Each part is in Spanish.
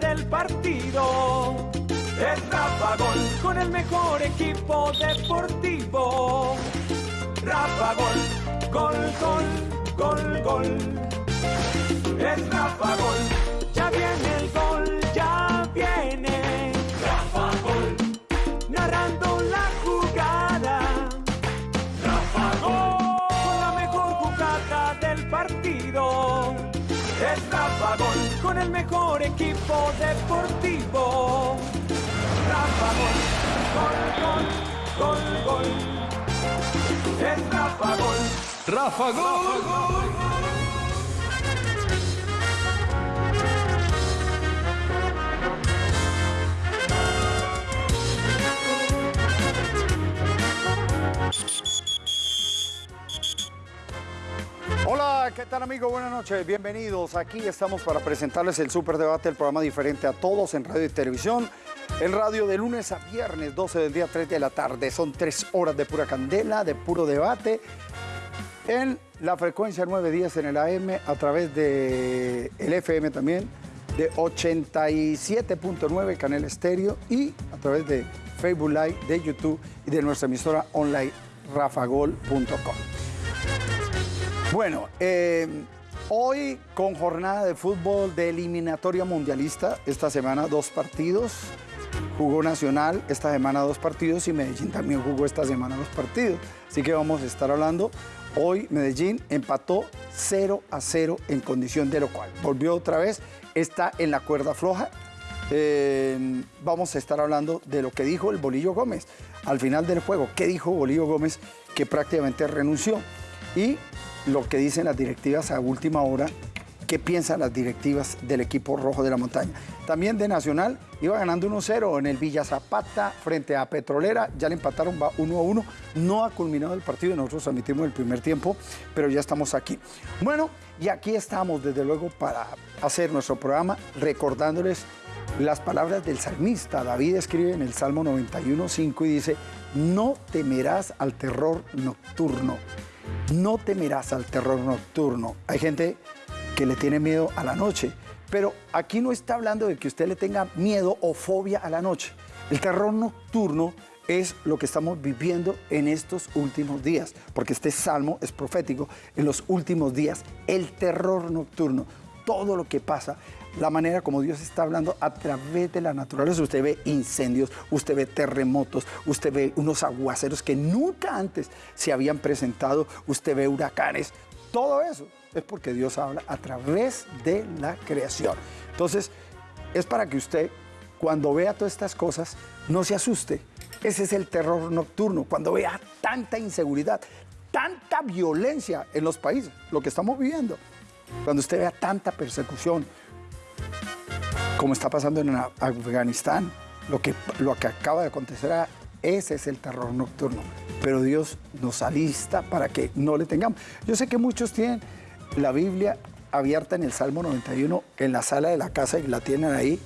del partido. Es Rafa Gol con el mejor equipo deportivo. Rafa Gol, gol, gol, gol, gol. Es Rafa Gol, ya viene el gol, ya mejor equipo deportivo. Rafa Gol, gol, gol, gol, gol. Es Rafa Gol. Rafa Gol. Hola, ¿qué tal amigos? Buenas noches, bienvenidos. Aquí estamos para presentarles el Superdebate, el programa diferente a todos en radio y televisión. En radio de lunes a viernes, 12 del día, 3 de la tarde. Son tres horas de pura candela, de puro debate. En la frecuencia 910 en el AM, a través de el FM también, de 87.9 Canal Estéreo y a través de Facebook Live, de YouTube y de nuestra emisora online rafagol.com. Bueno, eh, hoy con jornada de fútbol de eliminatoria mundialista, esta semana dos partidos, jugó Nacional esta semana dos partidos y Medellín también jugó esta semana dos partidos. Así que vamos a estar hablando. Hoy Medellín empató 0 a 0 en condición de lo cual. Volvió otra vez, está en la cuerda floja. Eh, vamos a estar hablando de lo que dijo el Bolillo Gómez al final del juego. ¿Qué dijo Bolillo Gómez? Que prácticamente renunció. Y lo que dicen las directivas a última hora, qué piensan las directivas del equipo rojo de la montaña. También de Nacional, iba ganando 1-0 en el Villa Zapata frente a Petrolera, ya le empataron, va 1-1, no ha culminado el partido, nosotros admitimos el primer tiempo, pero ya estamos aquí. Bueno, y aquí estamos desde luego para hacer nuestro programa recordándoles las palabras del salmista. David escribe en el Salmo 91.5 y dice, no temerás al terror nocturno no temerás al terror nocturno. Hay gente que le tiene miedo a la noche, pero aquí no está hablando de que usted le tenga miedo o fobia a la noche. El terror nocturno es lo que estamos viviendo en estos últimos días, porque este salmo es profético. En los últimos días, el terror nocturno, todo lo que pasa, la manera como Dios está hablando a través de la naturaleza. Usted ve incendios, usted ve terremotos, usted ve unos aguaceros que nunca antes se habían presentado, usted ve huracanes, todo eso es porque Dios habla a través de la creación. Entonces, es para que usted, cuando vea todas estas cosas, no se asuste. Ese es el terror nocturno, cuando vea tanta inseguridad, tanta violencia en los países, lo que estamos viviendo. Cuando usted vea tanta persecución, como está pasando en Afganistán, lo que, lo que acaba de acontecer, ese es el terror nocturno. Pero Dios nos alista para que no le tengamos. Yo sé que muchos tienen la Biblia abierta en el Salmo 91 en la sala de la casa y la tienen ahí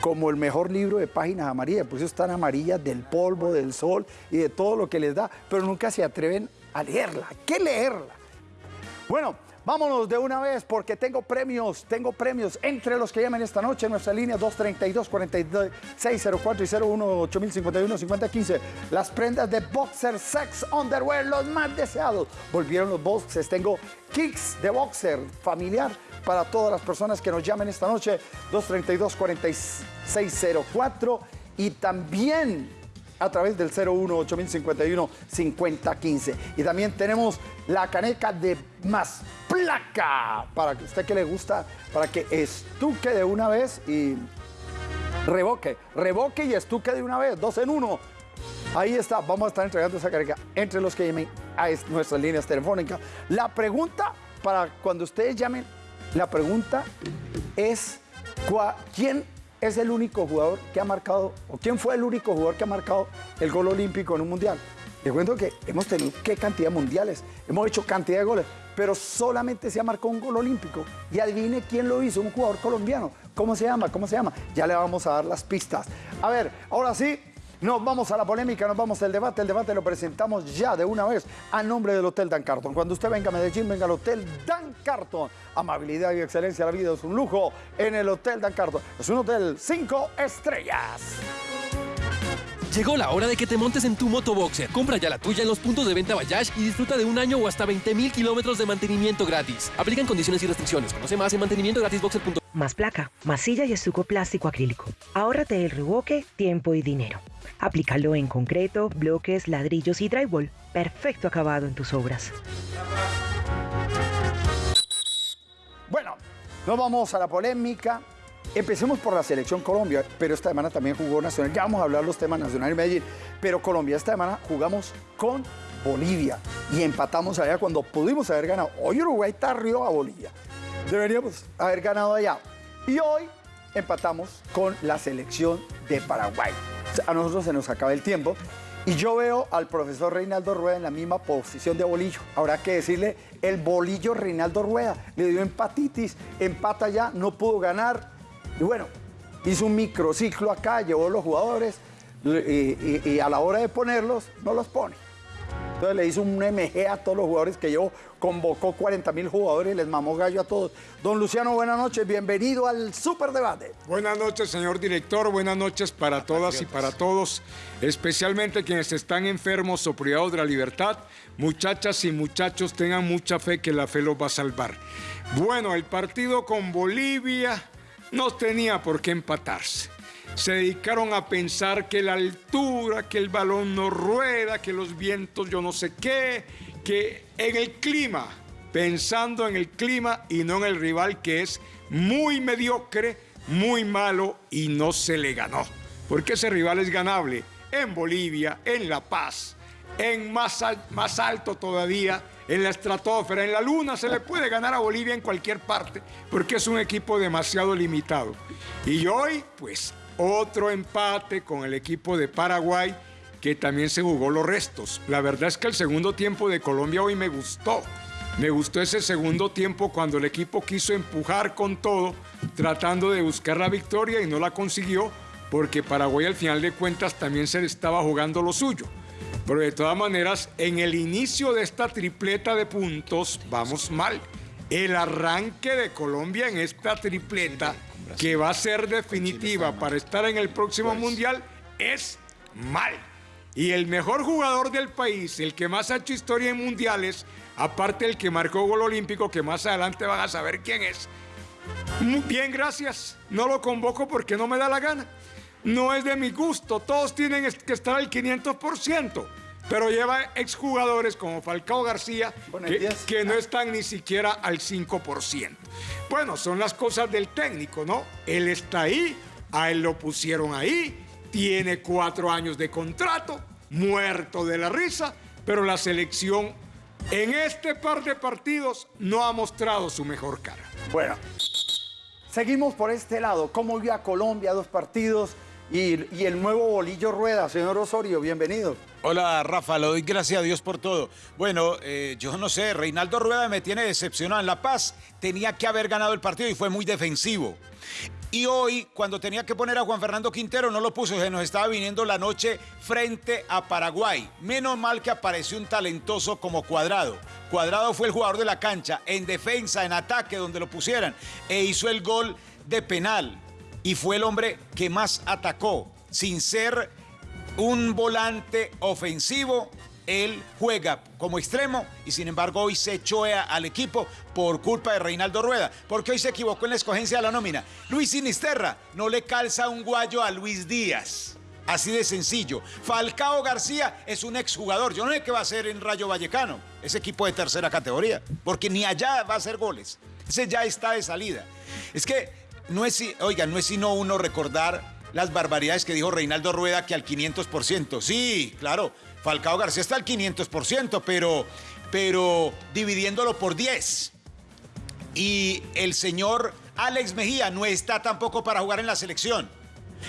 como el mejor libro de páginas amarillas, por eso están amarillas del polvo, del sol y de todo lo que les da, pero nunca se atreven a leerla. ¿Qué leerla? Bueno, Vámonos de una vez porque tengo premios, tengo premios entre los que llamen esta noche en nuestra línea 232-4604 y 01-8051-5015. Las prendas de Boxer Sex Underwear, los más deseados. Volvieron los boxes, tengo kicks de boxer familiar para todas las personas que nos llamen esta noche 232-4604 y también a través del 01 8051 5015. Y también tenemos la caneca de más placa para que usted que le gusta, para que estuque de una vez y revoque, revoque y estuque de una vez, dos en uno. Ahí está, vamos a estar entregando esa caneca entre los que llamen a nuestras líneas telefónicas. La pregunta para cuando ustedes llamen, la pregunta es ¿quién es el único jugador que ha marcado, o quién fue el único jugador que ha marcado el gol olímpico en un mundial. Les cuento que hemos tenido qué cantidad de mundiales, hemos hecho cantidad de goles, pero solamente se ha marcado un gol olímpico. Y adivine quién lo hizo, un jugador colombiano. ¿Cómo se llama? ¿Cómo se llama? Ya le vamos a dar las pistas. A ver, ahora sí, Nos vamos a la polémica, nos vamos al debate. El debate lo presentamos ya de una vez a nombre del Hotel Dan Carton. Cuando usted venga a Medellín, venga al Hotel Dan Carton. Amabilidad y excelencia, la vida es un lujo en el Hotel Dan Carton. Es un hotel cinco estrellas. Llegó la hora de que te montes en tu motoboxer. Compra ya la tuya en los puntos de venta Bayash y disfruta de un año o hasta 20 mil kilómetros de mantenimiento gratis. Aplican condiciones y restricciones. Conoce más en mantenimientogratisboxer.com. Más placa, masilla y estuco plástico acrílico. Ahórrate el revoque, tiempo y dinero. Aplícalo en concreto, bloques, ladrillos y drywall. Perfecto acabado en tus obras. Bueno, nos vamos a la polémica. Empecemos por la selección Colombia, pero esta semana también jugó Nacional. Ya vamos a hablar los temas Nacional y Medellín, pero Colombia esta semana jugamos con Bolivia y empatamos allá cuando pudimos haber ganado. Hoy Uruguay está arriba a Bolivia. Deberíamos haber ganado allá. Y hoy empatamos con la selección de Paraguay. A nosotros se nos acaba el tiempo. Y yo veo al profesor Reinaldo Rueda en la misma posición de bolillo. Habrá que decirle el bolillo Reinaldo Rueda. Le dio empatitis, empata ya, no pudo ganar. Y bueno, hizo un microciclo acá, llevó los jugadores y, a la hora de ponerlos, no los pone. Entonces le hizo un MG a todos los jugadores que llevó, convocó 40 mil jugadores y les mamó gallo a todos. Don Luciano, buenas noches, bienvenido al Superdebate. Buenas noches, señor director. Buenas noches para todas y para todos, especialmente quienes están enfermos o privados de la libertad. Muchachas y muchachos, tengan mucha fe que la fe los va a salvar. Bueno, el partido con Bolivia no tenía por qué empatarse. Se dedicaron a pensar que la altura, que el balón no rueda, que los vientos yo no sé qué, que en el clima, pensando en el clima y no en el rival que es muy mediocre, muy malo y no se le ganó. Porque ese rival es ganable en Bolivia, en La Paz, en más, más alto todavía, en la estratosfera, en la luna, se le puede ganar a Bolivia en cualquier parte, porque es un equipo demasiado limitado. Y hoy, pues, otro empate con el equipo de Paraguay, que también se jugó los restos. La verdad es que el segundo tiempo de Colombia hoy me gustó. Me gustó ese segundo tiempo cuando el equipo quiso empujar con todo, tratando de buscar la victoria y no la consiguió, porque Paraguay al final de cuentas también se le estaba jugando lo suyo. Pero de todas maneras, en el inicio de esta tripleta de puntos, vamos mal. El arranque de Colombia en esta tripleta, que va a ser definitiva para estar en el próximo Mundial, es mal. Y el mejor jugador del país, el que más ha hecho historia en mundiales, aparte el que marcó gol olímpico, que más adelante van a saber quién es. Bien, gracias. No lo convoco porque no me da la gana. No es de mi gusto. Todos tienen que estar al 500%. Pero lleva exjugadores como Falcao García Bueno, el que, 10. que no están ni siquiera al 5%. Bueno, son las cosas del técnico, ¿no? Él está ahí, a él lo pusieron ahí, tiene cuatro años de contrato, muerto de la risa, pero la selección en este par de partidos no ha mostrado su mejor cara. Bueno, seguimos por este lado. ¿Cómo vio a Colombia dos partidos y, el nuevo bolillo rueda? Señor Osorio, bienvenido. Hola Rafa, le doy gracias a Dios por todo. Bueno, eh, yo no sé, Reinaldo Rueda me tiene decepcionado en La Paz. Tenía que haber ganado el partido y fue muy defensivo. Y hoy, cuando tenía que poner a Juan Fernando Quintero, no lo puso, se nos estaba viniendo la noche frente a Paraguay. Menos mal que apareció un talentoso como Cuadrado. Cuadrado fue el jugador de la cancha, en defensa, en ataque, donde lo pusieran, e hizo el gol de penal. Y fue el hombre que más atacó, sin ser un volante ofensivo. Él juega como extremo y sin embargo hoy se echó a- al equipo por culpa de Reinaldo Rueda, porque hoy se equivocó en la escogencia de la nómina. Luis Sinisterra no le calza un guayo a Luis Díaz. Así de sencillo. Falcao García es un exjugador. Yo no sé qué va a hacer en Rayo Vallecano, ese equipo de tercera categoría, porque ni allá va a hacer goles. Ese ya está de salida. Es que no es, si- oiga, no es sino uno recordar las barbaridades que dijo Reinaldo Rueda que al 500%. Sí, claro, Falcao García está al 500%, pero, pero dividiéndolo por 10. Y el señor Alex Mejía no está tampoco para jugar en la selección.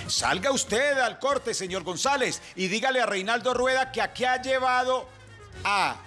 Salga usted al corte, señor González, y dígale a Reinaldo Rueda que aquí ha llevado a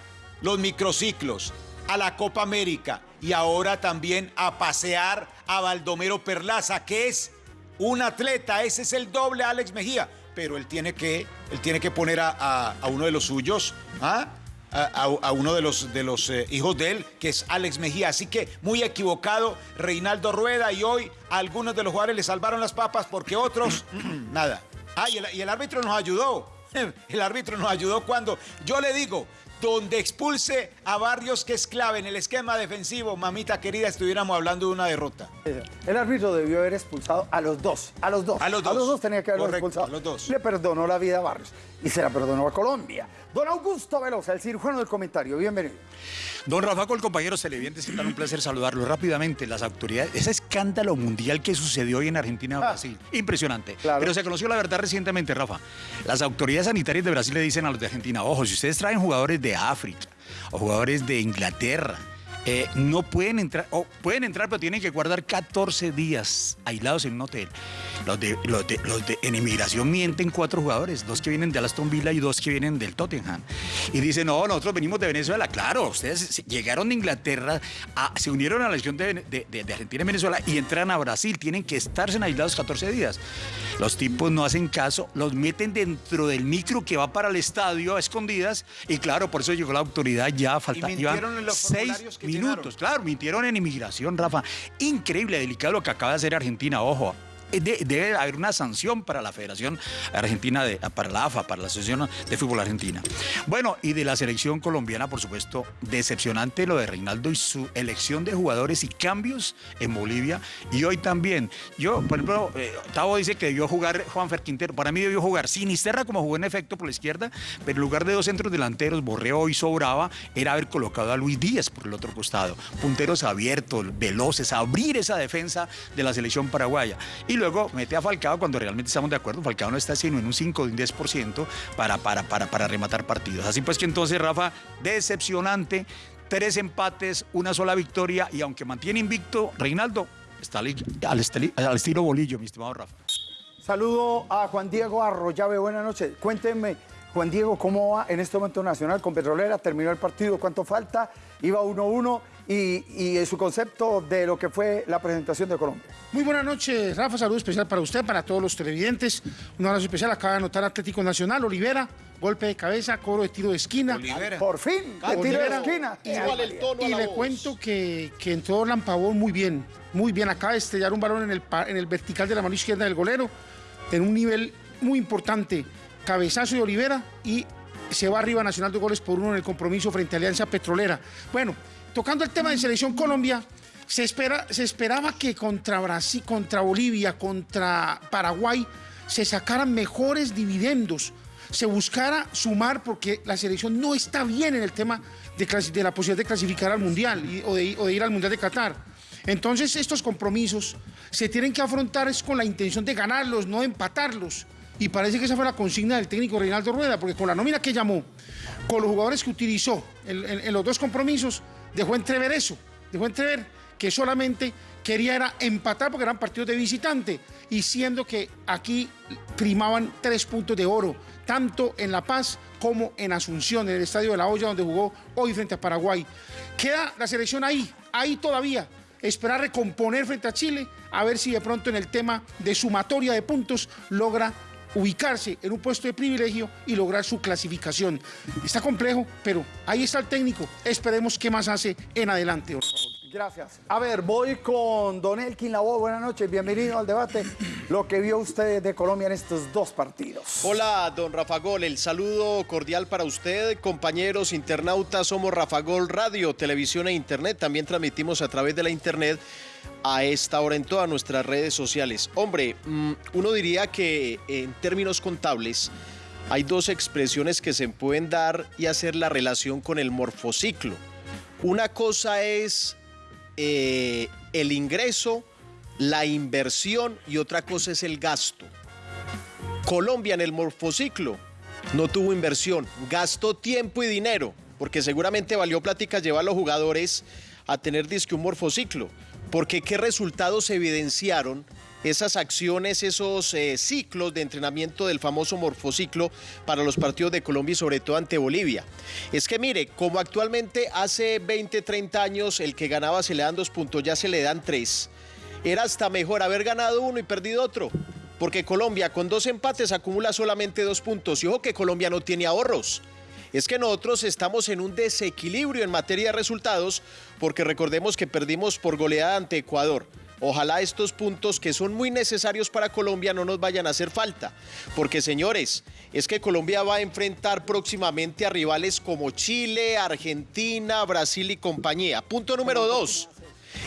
los microciclos, a la Copa América y ahora también a pasear a Baldomero Perlaza, que es un atleta, ese es el doble Alex Mejía, pero él tiene que, él tiene que poner a, uno de los suyos, ¿ah? a, a- a uno de los, de los eh, hijos de él, que es Alex Mejía. Así que muy equivocado Reinaldo Rueda y hoy a algunos de los jugadores le salvaron las papas porque otros, nada. Ah, y el, y el árbitro nos ayudó. El árbitro nos ayudó cuando yo le digo, donde expulse a Barrios, que es clave en el esquema defensivo, mamita querida, estuviéramos hablando de una derrota. El árbitro debió haber expulsado a los dos, a los dos. A los dos. tenía que Correcto, expulsado. a los dos. Le perdonó la vida a Barrios y se la perdonó a Colombia. Don Augusto Velosa, el cirujano del comentario, bienvenido. Don Rafa, con compañeros televidentes, es un placer saludarlo rápidamente. Las autoridades, ese escándalo mundial que sucedió hoy en Argentina y Brasil, impresionante. Ah. Claro. Pero se conoció la verdad recientemente, Rafa. Las autoridades sanitarias de Brasil le dicen a los de Argentina, ojo, si ustedes traen jugadores de África o jugadores de Inglaterra, eh, no pueden entrar, o pueden entrar, pero tienen que guardar 14 días aislados en un hotel. Los de, los de- los de- en inmigración mienten cuatro jugadores, dos que vienen de Aston Villa y dos que vienen del Tottenham. Y dicen, no, nosotros venimos de Venezuela. Claro, ustedes llegaron de Inglaterra, a- se unieron a la elección de, Argentina y Venezuela y entran a Brasil. Tienen que estarse en aislados 14 días. Los tipos no hacen caso, los meten dentro del micro que va para el estadio a escondidas. Y claro, por eso llegó la autoridad ya, falta, mintieron iban en los seis minutos. Claro, mintieron en inmigración, Rafa. Increíble, delicado lo que acaba de hacer Argentina, ojo. Eh, de- debe haber una sanción para la Federación Argentina, de, para la AFA, para la Asociación de Fútbol Argentina. Bueno, y de la selección colombiana, por supuesto, decepcionante lo de Reinaldo y su elección de jugadores y cambios en Bolivia. Y hoy también, yo, por ejemplo, eh, Tavo dice que debió jugar Juanfer Quintero. Para mí debió jugar Sinisterra como jugó en efecto por la izquierda, pero en lugar de dos centros delanteros, Borreo y Sobraba, era haber colocado a Luis Díaz por el otro costado. Punteros abiertos, veloces, abrir esa defensa de la selección paraguaya. Y luego mete a Falcao cuando realmente estamos de acuerdo. Falcao no está sino en un 5 o un 10% para, para, para, para rematar partidos. Así pues que entonces, Rafa, decepcionante. Tres empates, una sola victoria y aunque mantiene invicto, Reinaldo está al, estili- al estilo bolillo, mi estimado Rafa. Saludo a Juan Diego Arroyave, buenas noches. Cuéntenme, Juan Diego, ¿cómo va en este momento Nacional con Petrolera? ¿Terminó el partido? ¿Cuánto falta? Iba 1-1 y, y su concepto de lo que fue la presentación de Colombia. Muy buenas noches, Rafa. Saludo especial para usted, para todos los televidentes. Un abrazo especial. Acaba de anotar Atlético Nacional, Olivera. Golpe de cabeza, cobro de tiro de esquina. Olivera. Por fin, de tiro de esquina. Y le cuento que, que entró Orlan Pavón muy bien, muy bien. Acaba de estrellar un balón en el, en el vertical de la mano izquierda del golero, en un nivel muy importante. Cabezazo de Olivera y se va arriba Nacional de goles por uno en el compromiso frente a Alianza Petrolera. Bueno, tocando el tema de Selección Colombia, se, espera, se esperaba que contra Brasil, contra Bolivia, contra Paraguay, se sacaran mejores dividendos se buscara sumar porque la selección no está bien en el tema de, la posibilidad de clasificar al Mundial o, de, ir al Mundial de Qatar. Entonces estos compromisos se tienen que afrontar es con la intención de ganarlos, no de empatarlos. Y parece que esa fue la consigna del técnico Reinaldo Rueda, porque con la nómina que llamó, con los jugadores que utilizó en los dos compromisos, dejó entrever eso, dejó entrever que solamente quería era empatar porque eran partidos de visitante y siendo que aquí primaban tres puntos de oro, tanto en La Paz como en Asunción, en el Estadio de la Olla donde jugó hoy frente a Paraguay. Queda la selección ahí, ahí todavía. Esperar recomponer frente a Chile, a ver si de pronto en el tema de sumatoria de puntos logra ubicarse en un puesto de privilegio y lograr su clasificación. Está complejo, pero ahí está el técnico. Esperemos qué más hace en adelante. Gracias. A ver, voy con Don Elkin Lavoe. Buenas noches, bienvenido al debate. Lo que vio usted de Colombia en estos dos partidos. Hola, don Rafa Gol. El saludo cordial para usted, compañeros internautas. Somos Rafa Gol Radio, televisión e internet. También transmitimos a través de la internet a esta hora en todas nuestras redes sociales. Hombre, mm, uno diría que en términos contables hay dos expresiones que se pueden dar y hacer la relación con el morfociclo. Una cosa es eh, el ingreso, la inversión y otra cosa es el gasto. Colombia en el morfociclo no tuvo inversión, gastó tiempo y dinero, porque seguramente valió plática llevar a los jugadores a tener disque un morfociclo, porque qué resultados evidenciaron esas acciones, esos eh, ciclos de entrenamiento del famoso morfociclo para los partidos de Colombia y sobre todo ante Bolivia. Es que mire, como actualmente hace 20, 30 años el que ganaba se le dan dos puntos, ya se le dan tres. Era hasta mejor haber ganado uno y perdido otro porque Colombia con dos empates acumula solamente dos puntos. Y ojo que Colombia no tiene ahorros. Es que nosotros estamos en un desequilibrio en materia de resultados, porque recordemos que perdimos por goleada ante Ecuador. Ojalá estos puntos que son muy necesarios para Colombia no nos vayan a hacer falta. Porque señores, es que Colombia va a enfrentar próximamente a rivales como Chile, Argentina, Brasil y compañía. Punto número dos.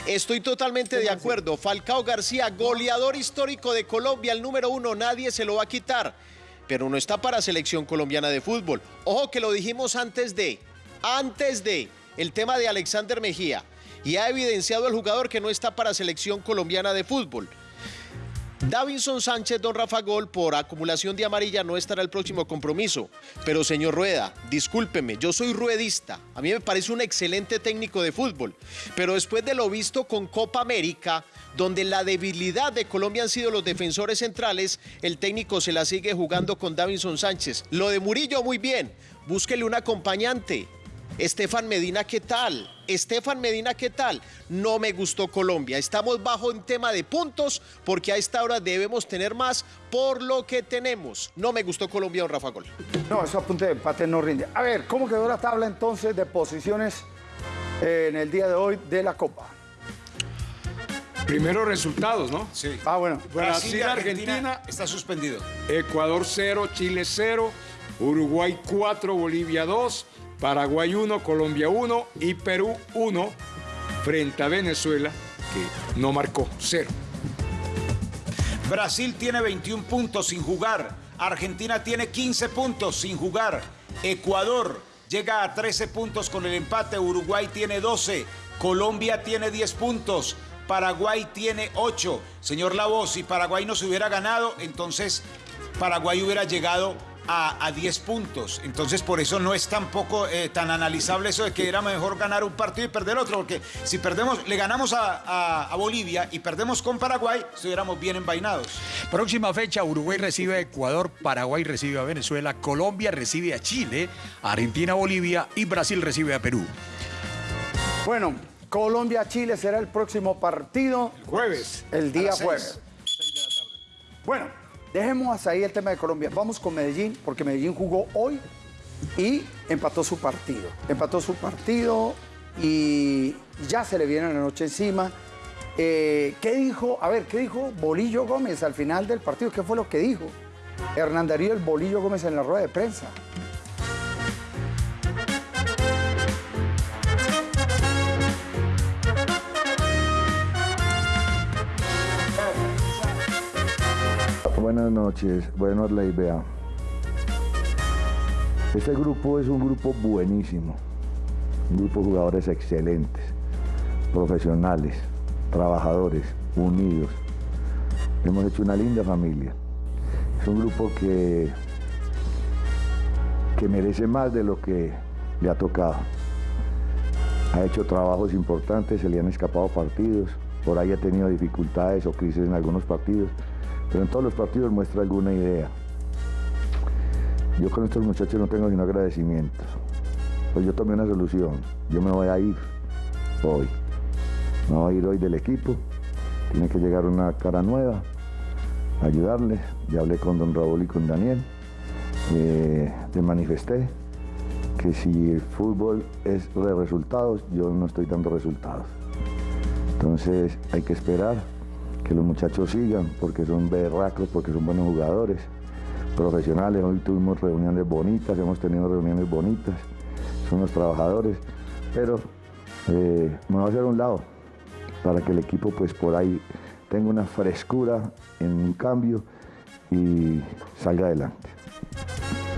Estoy totalmente de acuerdo. Falcao García, goleador histórico de Colombia, el número uno, nadie se lo va a quitar. Pero no está para selección colombiana de fútbol. Ojo que lo dijimos antes de, antes de el tema de Alexander Mejía. Y ha evidenciado el jugador que no está para selección colombiana de fútbol. Davinson Sánchez, don Rafa Gol, por acumulación de amarilla no estará el próximo compromiso. Pero señor Rueda, discúlpeme, yo soy ruedista. A mí me parece un excelente técnico de fútbol. Pero después de lo visto con Copa América, donde la debilidad de Colombia han sido los defensores centrales, el técnico se la sigue jugando con Davinson Sánchez. Lo de Murillo, muy bien. Búsquele un acompañante. Estefan Medina, ¿qué tal? Estefan Medina, ¿qué tal? No me gustó Colombia. Estamos bajo en tema de puntos porque a esta hora debemos tener más por lo que tenemos. No me gustó Colombia, don Rafa Gol. No, eso apunte de empate no rinde. A ver, ¿cómo quedó la tabla entonces de posiciones eh, en el día de hoy de la Copa? Primero resultados, ¿no? Sí. Ah, bueno. Brasil, Brasil, Argentina, Argentina. está suspendido. Ecuador 0, Chile 0, Uruguay 4, Bolivia 2, Paraguay 1, Colombia 1 y Perú 1 frente a Venezuela, que no marcó 0. Brasil tiene 21 puntos sin jugar. Argentina tiene 15 puntos sin jugar. Ecuador llega a 13 puntos con el empate. Uruguay tiene 12. Colombia tiene 10 puntos. Paraguay tiene 8. Señor Lavoz, si Paraguay no se hubiera ganado, entonces Paraguay hubiera llegado a, a 10 puntos. Entonces, por eso no es tampoco eh, tan analizable eso de que era mejor ganar un partido y perder otro, porque si perdemos, le ganamos a, a- a Bolivia y perdemos con Paraguay, estuviéramos bien envainados. Próxima fecha, Uruguay recibe a Ecuador, Paraguay recibe a Venezuela, Colombia recibe a Chile, Argentina a Bolivia y Brasil recibe a Perú. Bueno, Colombia-Chile será el próximo partido Jueves. el día jueves. Bueno, dejemos hasta ahí el tema de Colombia. Vamos con Medellín, porque Medellín jugó hoy y empató su partido. Empató su partido y ya se le viene la noche encima. Eh, ¿Qué dijo? A ver, ¿qué dijo Bolillo Gómez al final del partido? ¿Qué fue lo que dijo? Hernán Darío el Bolillo Gómez en la rueda de prensa. Buenas noches, bueno la idea. Este grupo es un grupo buenísimo, un grupo de jugadores excelentes, profesionales, trabajadores, unidos. Hemos hecho una linda familia. Es un grupo que, que merece más de lo que le ha tocado. Ha hecho trabajos importantes, se le han escapado partidos, por ahí ha tenido dificultades o crisis en algunos partidos, pero en todos los partidos muestra alguna idea. Yo con estos muchachos no tengo sino agradecimientos. Pues yo tomé una solución, yo me voy a ir hoy. Me voy a ir hoy del equipo, tiene que llegar una cara nueva, ayudarles. Ya hablé con don Raúl y con Daniel, eh, manifesté que si el fútbol es de resultados, yo no estoy dando resultados. Entonces hay que esperar que los muchachos sigan, porque son berracos, porque son buenos jugadores, profesionales. Hoy tuvimos reuniones bonitas, hemos tenido reuniones bonitas, son los trabajadores, pero eh, me voy a hacer un lado para que el equipo pues por ahí tenga una frescura en un cambio y salga adelante.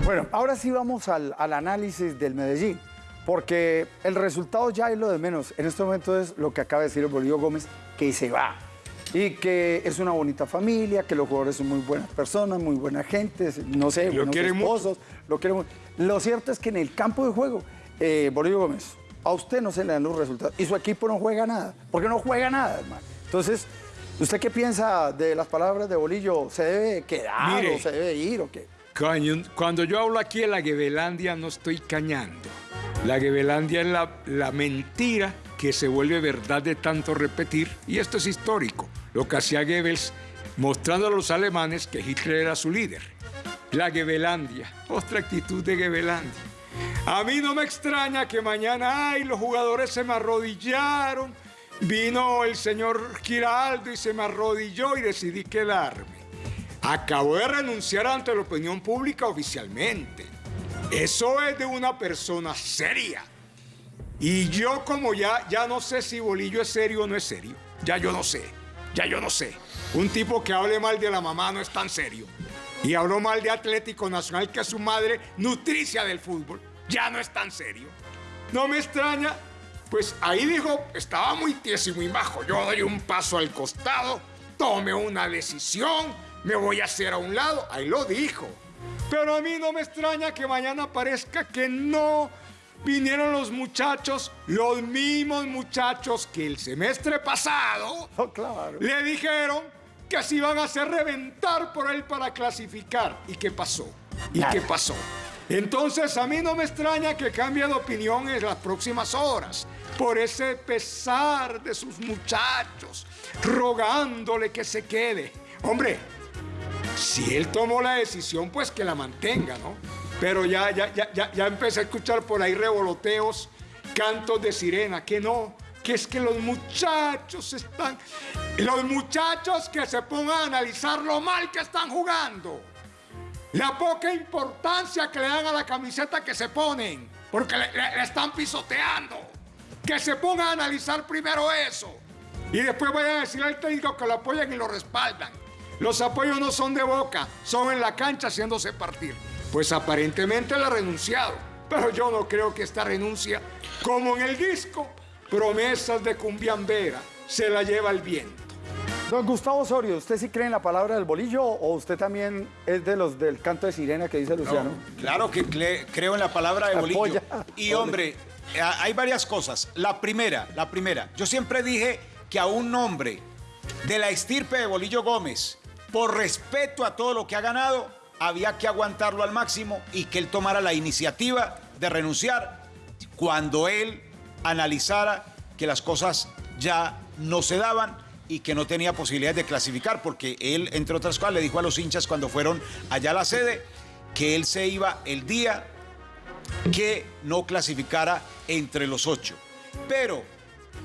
Bueno, ahora sí vamos al, al análisis del Medellín, porque el resultado ya es lo de menos. En este momento es lo que acaba de decir el Bolillo Gómez, que se va. Y que es una bonita familia, que los jugadores son muy buenas personas, muy buena gente, no sé, Lo buenos esposos, lo quieren mucho. Lo cierto es que en el campo de juego, eh, Bolillo Gómez, a usted no se le dan los resultados y su equipo no juega nada, porque no juega nada, hermano. Entonces, ¿usted qué piensa de las palabras de Bolillo? ¿Se debe quedar Mire. o se debe ir o qué? Cuando yo hablo aquí de la Gebelandia no estoy cañando. La Gebelandia es la, la mentira que se vuelve verdad de tanto repetir y esto es histórico. lo que hacía Goebbels, mostrando a los alemanes que Hitler era su líder. La Goebelandia, otra actitud de Goebelandia. A mí no me extraña que mañana, ay, los jugadores se me arrodillaron, vino el señor Giraldo y se me arrodilló y decidí quedarme. Acabo de renunciar ante la opinión pública oficialmente. Eso es de una persona seria. Y yo como ya, ya no sé si Bolillo es serio o no es serio. Ya yo no sé. Ya yo no sé. Un tipo que hable mal de la mamá no es tan serio. Y habló mal de Atlético Nacional, que es su madre nutricia del fútbol. Ya no es tan serio. No me extraña. Pues ahí dijo, estaba muy tieso y muy bajo. Yo doy un paso al costado, tome una decisión, me voy a hacer a un lado. Ahí lo dijo. Pero a mí no me extraña que mañana parezca que no vinieron los muchachos, los mismos muchachos que el semestre pasado le dijeron que se iban a hacer reventar por él para clasificar. ¿Y qué pasó? ¿Y qué pasó? Entonces a mí no me extraña que cambie de opinión en las próximas horas por ese pesar de sus muchachos, rogándole que se quede. Hombre, si él tomó la decisión, pues que la mantenga, ¿no? Pero ya, ya, ya, ya, ya empecé a escuchar por ahí revoloteos, cantos de sirena, que no, que es que los muchachos están, los muchachos que se pongan a analizar lo mal que están jugando, la poca importancia que le dan a la camiseta que se ponen, porque le, están pisoteando, que se pongan a analizar primero eso y después vayan a decirle al técnico que lo apoyan y lo respaldan. Los apoyos no son de boca, son en la cancha haciéndose partir. Pues aparentemente él ha renunciado, pero yo no creo que esta renuncia, como en el disco, promesas de cumbiambera, se la lleva el viento. Don Gustavo Osorio, ¿usted sí cree en la palabra del bolillo o usted también es de los del canto de sirena que dice Luciano? Claro que creo en la palabra de Bolillo. Apoya. Y hombre, hay varias cosas. La primera, la primera, yo siempre dije que a un hombre de la estirpe de Bolillo Gómez, por respeto a todo lo que ha ganado, había que aguantarlo al máximo y que él tomara la iniciativa de renunciar cuando él analizara que las cosas ya no se daban y que no tenía posibilidades de clasificar, porque él, entre otras cosas, le dijo a los hinchas cuando fueron allá a la sede que él se iba el día que no clasificara entre los ocho. Pero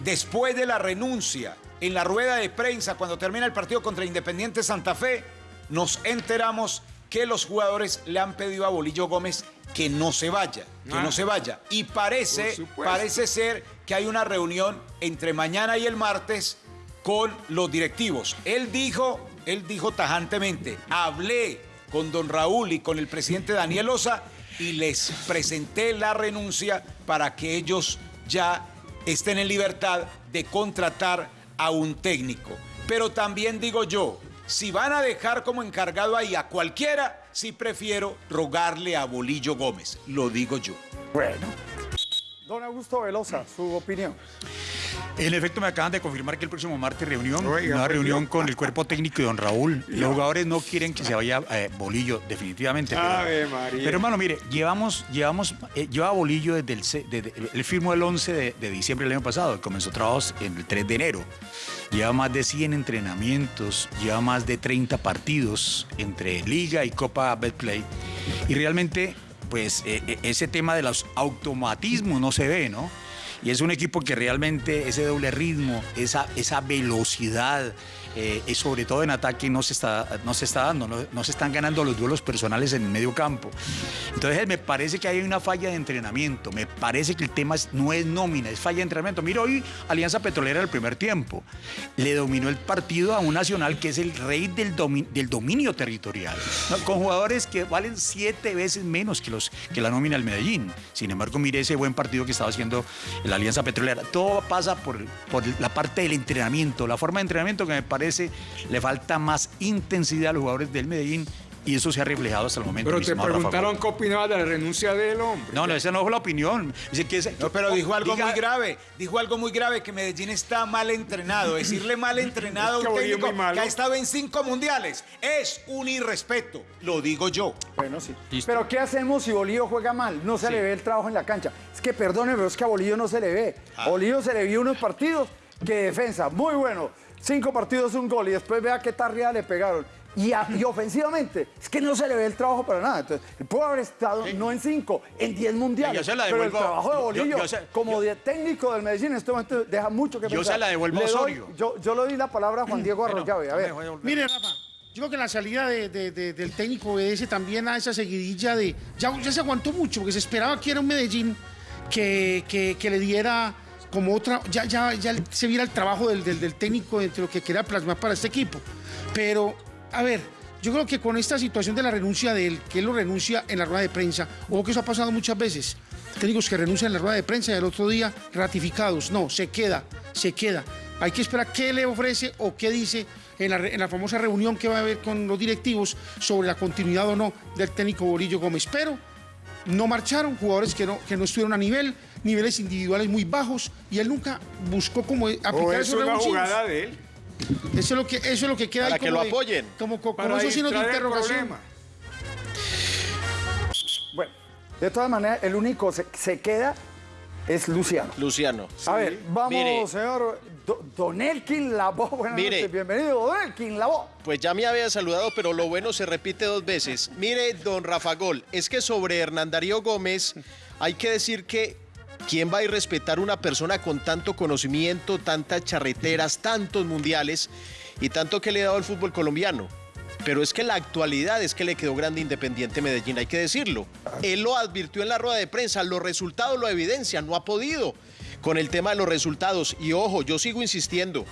después de la renuncia, en la rueda de prensa, cuando termina el partido contra Independiente Santa Fe, nos enteramos que los jugadores le han pedido a Bolillo Gómez que no se vaya, que Ah. no se vaya. Y parece, parece ser que hay una reunión entre mañana y el martes con los directivos. Él dijo, él dijo tajantemente, hablé con don Raúl y con el presidente Daniel Osa y les presenté la renuncia para que ellos ya estén en libertad de contratar a un técnico. Pero también digo yo, si van a dejar como encargado ahí a cualquiera, sí prefiero rogarle a Bolillo Gómez, lo digo yo. Bueno. Don Augusto Velosa, su opinión. En efecto, me acaban de confirmar que el próximo martes reunión, Oiga, una pues, reunión con el cuerpo técnico y don Raúl. Los jugadores no quieren que se vaya eh, Bolillo, definitivamente. Pero, Ave María. pero, hermano, mire, llevamos, llevamos, eh, lleva Bolillo desde el, desde- él firmó el 11 de, de diciembre del año pasado, comenzó trabajos en el 3 de enero. Lleva más de 100 entrenamientos, lleva más de 30 partidos entre Liga y Copa Betplay. Y realmente, pues, eh, eh, ese tema de los automatismos no se ve, ¿no? Y es un equipo que realmente ese doble ritmo, esa, esa velocidad, eh, y sobre todo en ataque no se está, no se está dando, no, se están ganando los duelos personales en el medio campo. Entonces me parece que hay una falla de entrenamiento, me parece que el tema no es nómina, es falla de entrenamiento. Mira, hoy Alianza Petrolera el primer tiempo le dominó el partido a un Nacional que es el rey del, del dominio territorial, con jugadores que valen siete veces menos que, los, que la nómina del Medellín. Sin embargo, mire ese buen partido que estaba haciendo la Alianza Petrolera. Todo pasa por, por la parte del entrenamiento, la forma de entrenamiento que me parece le falta más intensidad a los jugadores del Medellín y eso se ha reflejado hasta el momento. Pero te preguntaron qué opinaba de la renuncia del hombre. No, no, esa no fue la opinión. Dice que ese- No, pero dijo algo Diga- muy grave. Dijo algo muy grave que Medellín está mal entrenado. Decirle mal entrenado Es que a un técnico que ha estado en cinco mundiales es un irrespeto. Lo digo yo. Bueno, sí. Pero ¿qué hacemos si Bolillo juega mal? No se le ve el trabajo en la cancha. Es que perdóneme, pero es que a Bolillo no se le ve. Ah. A Bolillo se le vio unos partidos que defensa, muy bueno. Cinco partidos, un gol y después vea qué tarriada le pegaron. Y, a- y ofensivamente, es que no se le ve el trabajo para nada. Entonces, pudo haber estado no en cinco, en diez mundiales. Yo se la pero el devuelvo- trabajo de yo- Bolillo, yo se- como de técnico del Medellín, en este momento deja mucho que Yo pensar. se la devuelvo a Osorio. yo, yo le doy la palabra a Juan Diego Arroyave. A ver. Mire, Rafa, yo creo que la salida de- de- de- del técnico obedece también a esa seguidilla de. Ya, ya se aguantó mucho, porque se esperaba que era un Medellín que, que- que le diera como otra. Ya, ya, ya se viera el trabajo del, del- técnico entre lo que quería plasmar para este equipo. Pero, a ver. Yo creo que con esta situación de la renuncia de él, que él lo renuncia en la rueda de prensa, o que eso ha pasado muchas veces, técnicos que renuncian en la rueda de prensa y al otro día ratificados. No, se queda, se queda. Hay que esperar qué le ofrece o qué dice en la, en la famosa reunión que va a haber con los directivos sobre la continuidad o no del técnico Bolillo Gómez. Pero no marcharon jugadores que no, que no estuvieron a nivel, niveles individuales muy bajos, y él nunca buscó como aplicar O es Oh, esos una revulsivos. jugada de él. Eso es lo que, eso es lo que queda Para ahí que como lo de- apoyen. Como, como, como Para esos signos de interrogación. problema. Bueno, de todas maneras, el único se, se queda es Luciano. Luciano. A ver, vamos, Mire. señor Do- Don Elkin Labo. Buenas Mire. noches, bienvenido, Don Elkin Labo. Pues ya me había saludado, pero lo bueno se repite dos veces. Mire, don Rafa Gol, es que sobre Hernán Darío Gómez hay que decir que ¿quién va a ir a respetar una persona con tanto conocimiento, tantas charreteras, tantos mundiales y tanto que le ha dado al fútbol colombiano? Pero es que la actualidad es que le quedó grande Independiente Medellín, hay que decirlo. Él lo advirtió en la rueda de prensa, los resultados lo evidencian, no ha podido con el tema de los resultados. Y ojo, yo sigo insistiendo,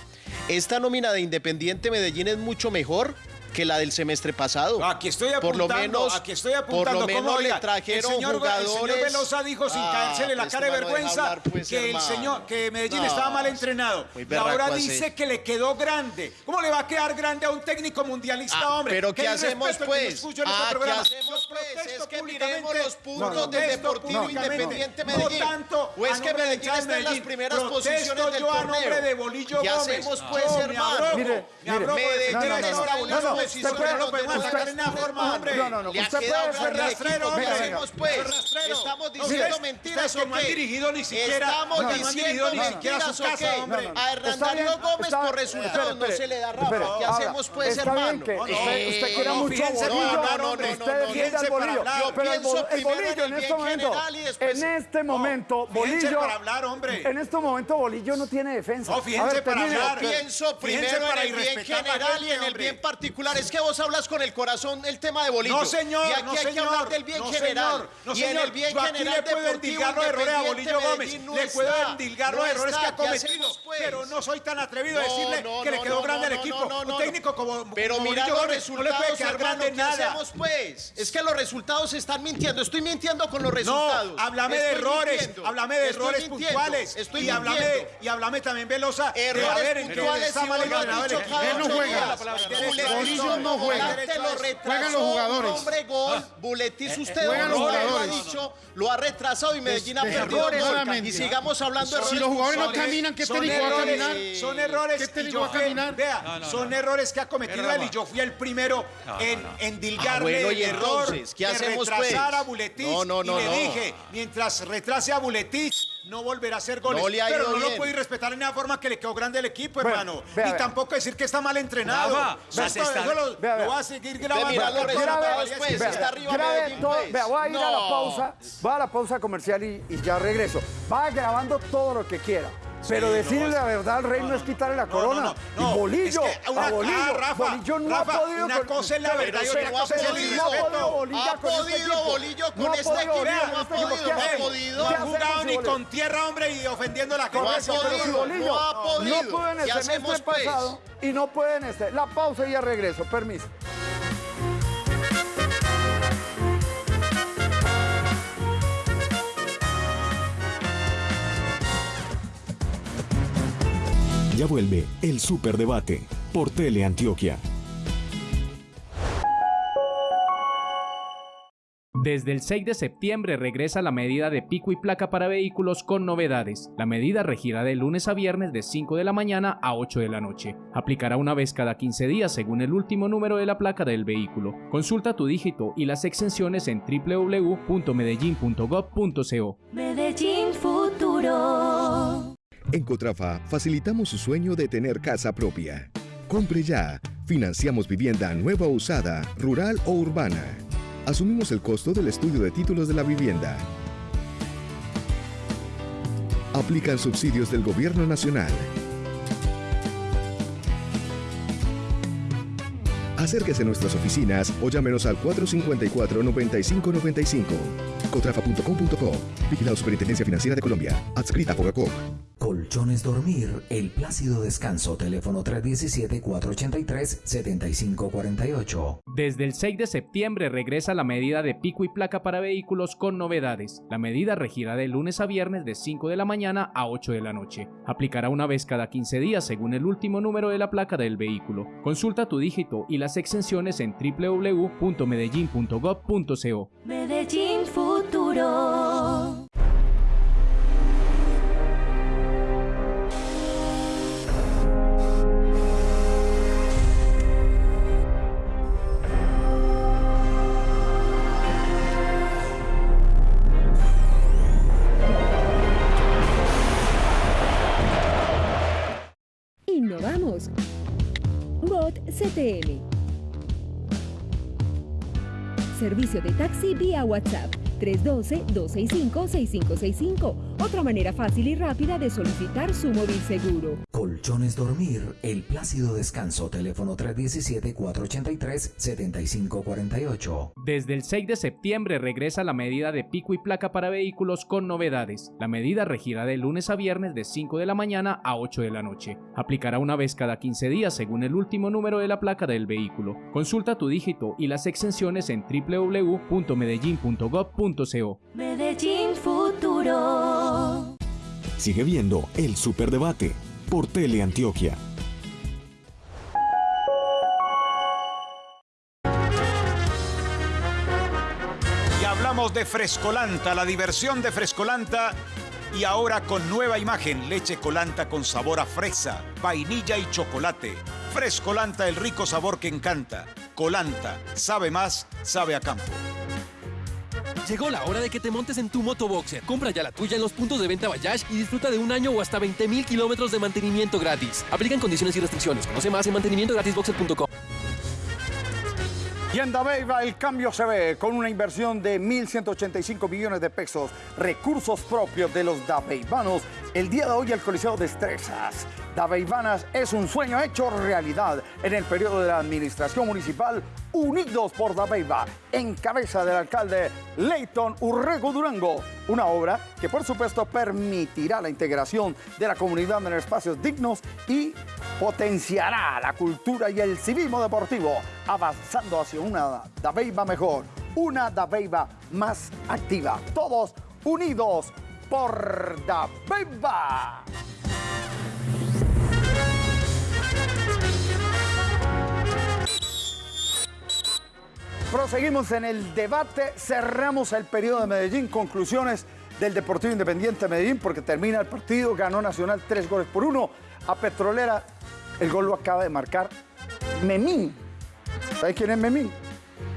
esta nómina de Independiente Medellín es mucho mejor que la del semestre pasado. Aquí estoy Por lo apuntando, menos, aquí estoy por apuntando. lo ¿Cómo, menos oiga? le trajeron el señor, jugadores. El señor Velosa dijo sin Ah, caérsele la pues, cara de vergüenza hablar, pues, que el señor, que Medellín No, estaba mal entrenado. Y ahora así. dice que le quedó grande. ¿Cómo le va a quedar grande a un técnico mundialista, Ah, hombre? pero ¿qué hacemos, que pues? este Ah, ¿qué programa. hacemos, pues? protesto Es que públicamente. miremos los puntos Los del protesto Deportivo. Independiente No Medellín. tanto O es que del Medellín está en las primeras posiciones del yo a torneo. nombre de Bolillo ¿Qué hacemos, pues, hermano? Medellín No, no, no, no, una no, posición, usted no usted- forma, hombre. No, no, no, Le usted puede el. ¿Qué Venga, venga. hacemos, pues? Rastrero. Estamos No, diciendo ustedes- mentiras, que no ¿o han dirigido ni siquiera- Estamos no, no diciendo ni siquiera mentiras, su ¿o casa, hombre. No, no, no. A bien, Gómez está- por resultados no se le da, Rafa. ¿Qué hacemos, pues, hermano? No, usted, no, usted no, no, mucho a Bolillo, hombre. usted No, no, defiende al fíjense para Bolillo. Yo pero el, pienso el Bolillo en el este momento, y en este momento, Bolillo, para hablar, hombre. en este momento Bolillo no tiene defensa. No, fíjense A para hablar. Pienso Fíjense primero para en el bien a general y en el hombre. bien particular. Es que vos hablas con el corazón el tema de Bolillo. No, señor, Y aquí no, hay que hablar del bien no, general. señor, no, y en el bien Yo aquí general le puedo endilgar los errores a Bolillo Gómez. No le puedo endilgar no los errores que ha ¿Qué cometido. hacemos, pues? Pero no soy tan atrevido a No, decirle no, que le no, quedó no, grande no, no, equipo. no, no, Un técnico como, Pero como mira Bolillo los Gómez no le resultados, puede quedar grande ¿qué nada. hacemos, pues? Es que los resultados se están mintiendo. Estoy mintiendo con los No, resultados. háblame de errores, háblame de Estoy errores puntuales. Estoy y háblame, y háblame también, Velosa, de Errores a ver en qué puntuales mal el cada Él no juega. Buletis no juega. Volante lo retrasó, Juegan los jugadores. un hombre gol. Buletis usted Juegan los no, lo ha jugadores. dicho, lo ha retrasado y Medellín ha perdido. Y sigamos hablando de Si los jugadores no caminan, ¿qué técnico va a caminar? Son errores. ¿Qué técnico va a caminar? Vea, son errores que ha cometido él y yo fui el primero en, en dilgarle Ah, bueno, y el error entonces, ¿qué de hacemos, retrasar pues? a Buletich. No, no, no, y le no. dije, mientras retrase a Buletich, no volverá a hacer goles. No le ha pero no lo bien. ir respetar en la forma que le quedó grande el equipo, hermano. vea, y vea. tampoco decir que está mal entrenado. Te está- eso lo, vea, vea. lo voy a seguir grabando. mira los Porque resultados, todavía pues, existe. está arriba grabe Medellín, todo- pues. vea, voy a ir a la pausa, voy a la pausa comercial y, y ya regreso. Va grabando todo lo que quiera. Pero no, decirle la verdad al rey no, es quitarle la No, corona. no, no, no. Y Bolillo, Es que una- a Bolillo, ah, Rafa, Bolillo no Rafa, ha podido. una cosa es la pero verdad y se- otra cosa es el no ha podido Bolillo Ha con este equipo. Bolillo con No ha este podido equipo, no ha este podido, ¿Qué no ha podido. No ¿Qué ha jugado ni con tierra, hombre, y ofendiendo la No ha podido, no ha podido. no pudo en el ¿Qué semestre hacemos, pues? pasado y no puede en este. La pausa y ya regreso. Permiso. Ya vuelve el Superdebate por Teleantioquia. Desde el 6 de septiembre regresa la medida de pico y placa para vehículos con novedades. La medida regirá de lunes a viernes de 5 de la mañana a 8 de la noche. Aplicará una vez cada 15 días según el último número de la placa del vehículo. Consulta tu dígito y las exenciones en www.medellin.gov.co. Medellín Futuro. En Cotrafa facilitamos su sueño de tener casa propia. Compre ya. Financiamos vivienda nueva o usada, rural o urbana. Asumimos el costo del estudio de títulos de la vivienda. Aplican subsidios del Gobierno Nacional. Acérquese a nuestras oficinas o llámenos al 454-9595. Cotrafa.com.co. Vigilado Superintendencia Financiera de Colombia. Adscrita a Fogacop. Colchones Dormir, El Plácido Descanso, teléfono 317-483-7548. Desde el 6 de septiembre regresa la medida de pico y placa para vehículos con novedades. La medida regirá de lunes a viernes de 5 de la mañana a 8 de la noche. Aplicará una vez cada 15 días según el último número de la placa del vehículo. Consulta tu dígito y las exenciones en www.medellin.gov.co. Medellín Futuro. Innovamos. Bot CTM. Servicio de taxi vía WhatsApp 312-265-6565. Otra manera fácil y rápida de solicitar su móvil seguro. Colchones Dormir, El Plácido Descanso, teléfono 317-483-7548. Desde el 6 de septiembre regresa la medida de pico y placa para vehículos con novedades. La medida regirá de lunes a viernes de 5 de la mañana a 8 de la noche. Aplicará una vez cada 15 días según el último número de la placa del vehículo. Consulta tu dígito y las exenciones en Medellín Futuro. Sigue viendo el Superdebate por Teleantioquia. Y hablamos de Frescolanta, la diversión de Frescolanta. Y ahora con nueva imagen, leche colanta con sabor a fresa, vainilla y chocolate. Frescolanta, el rico sabor que encanta. Colanta, sabe más, sabe a campo. Llegó la hora de que te montes en tu motoboxer. Compra ya la tuya en los puntos de venta Bayash y disfruta de un año o hasta 20 mil kilómetros de mantenimiento gratis. Aplican condiciones y restricciones. Conoce más en mantenimientogratisboxer.com. Y en Dabeiba el cambio se ve con una inversión de 1.185 millones de pesos, recursos propios de los dabeibanos. El día de hoy el Coliseo Destrezas. Dabeibanas es un sueño hecho realidad en el periodo de la administración municipal Unidos por Dabeiba, en cabeza del alcalde Leighton Urrego Durango. Una obra que por supuesto permitirá la integración de la comunidad en espacios dignos y potenciará la cultura y el civismo deportivo, avanzando hacia una Dabeiba mejor, una Dabeiba más activa. Todos unidos por Dabeiba. Proseguimos en el debate, cerramos el periodo de Medellín, conclusiones del Deportivo Independiente de Medellín, porque termina el partido, ganó Nacional tres goles por uno. A Petrolera, el gol lo acaba de marcar Memín. ¿Sabe quién es Memín?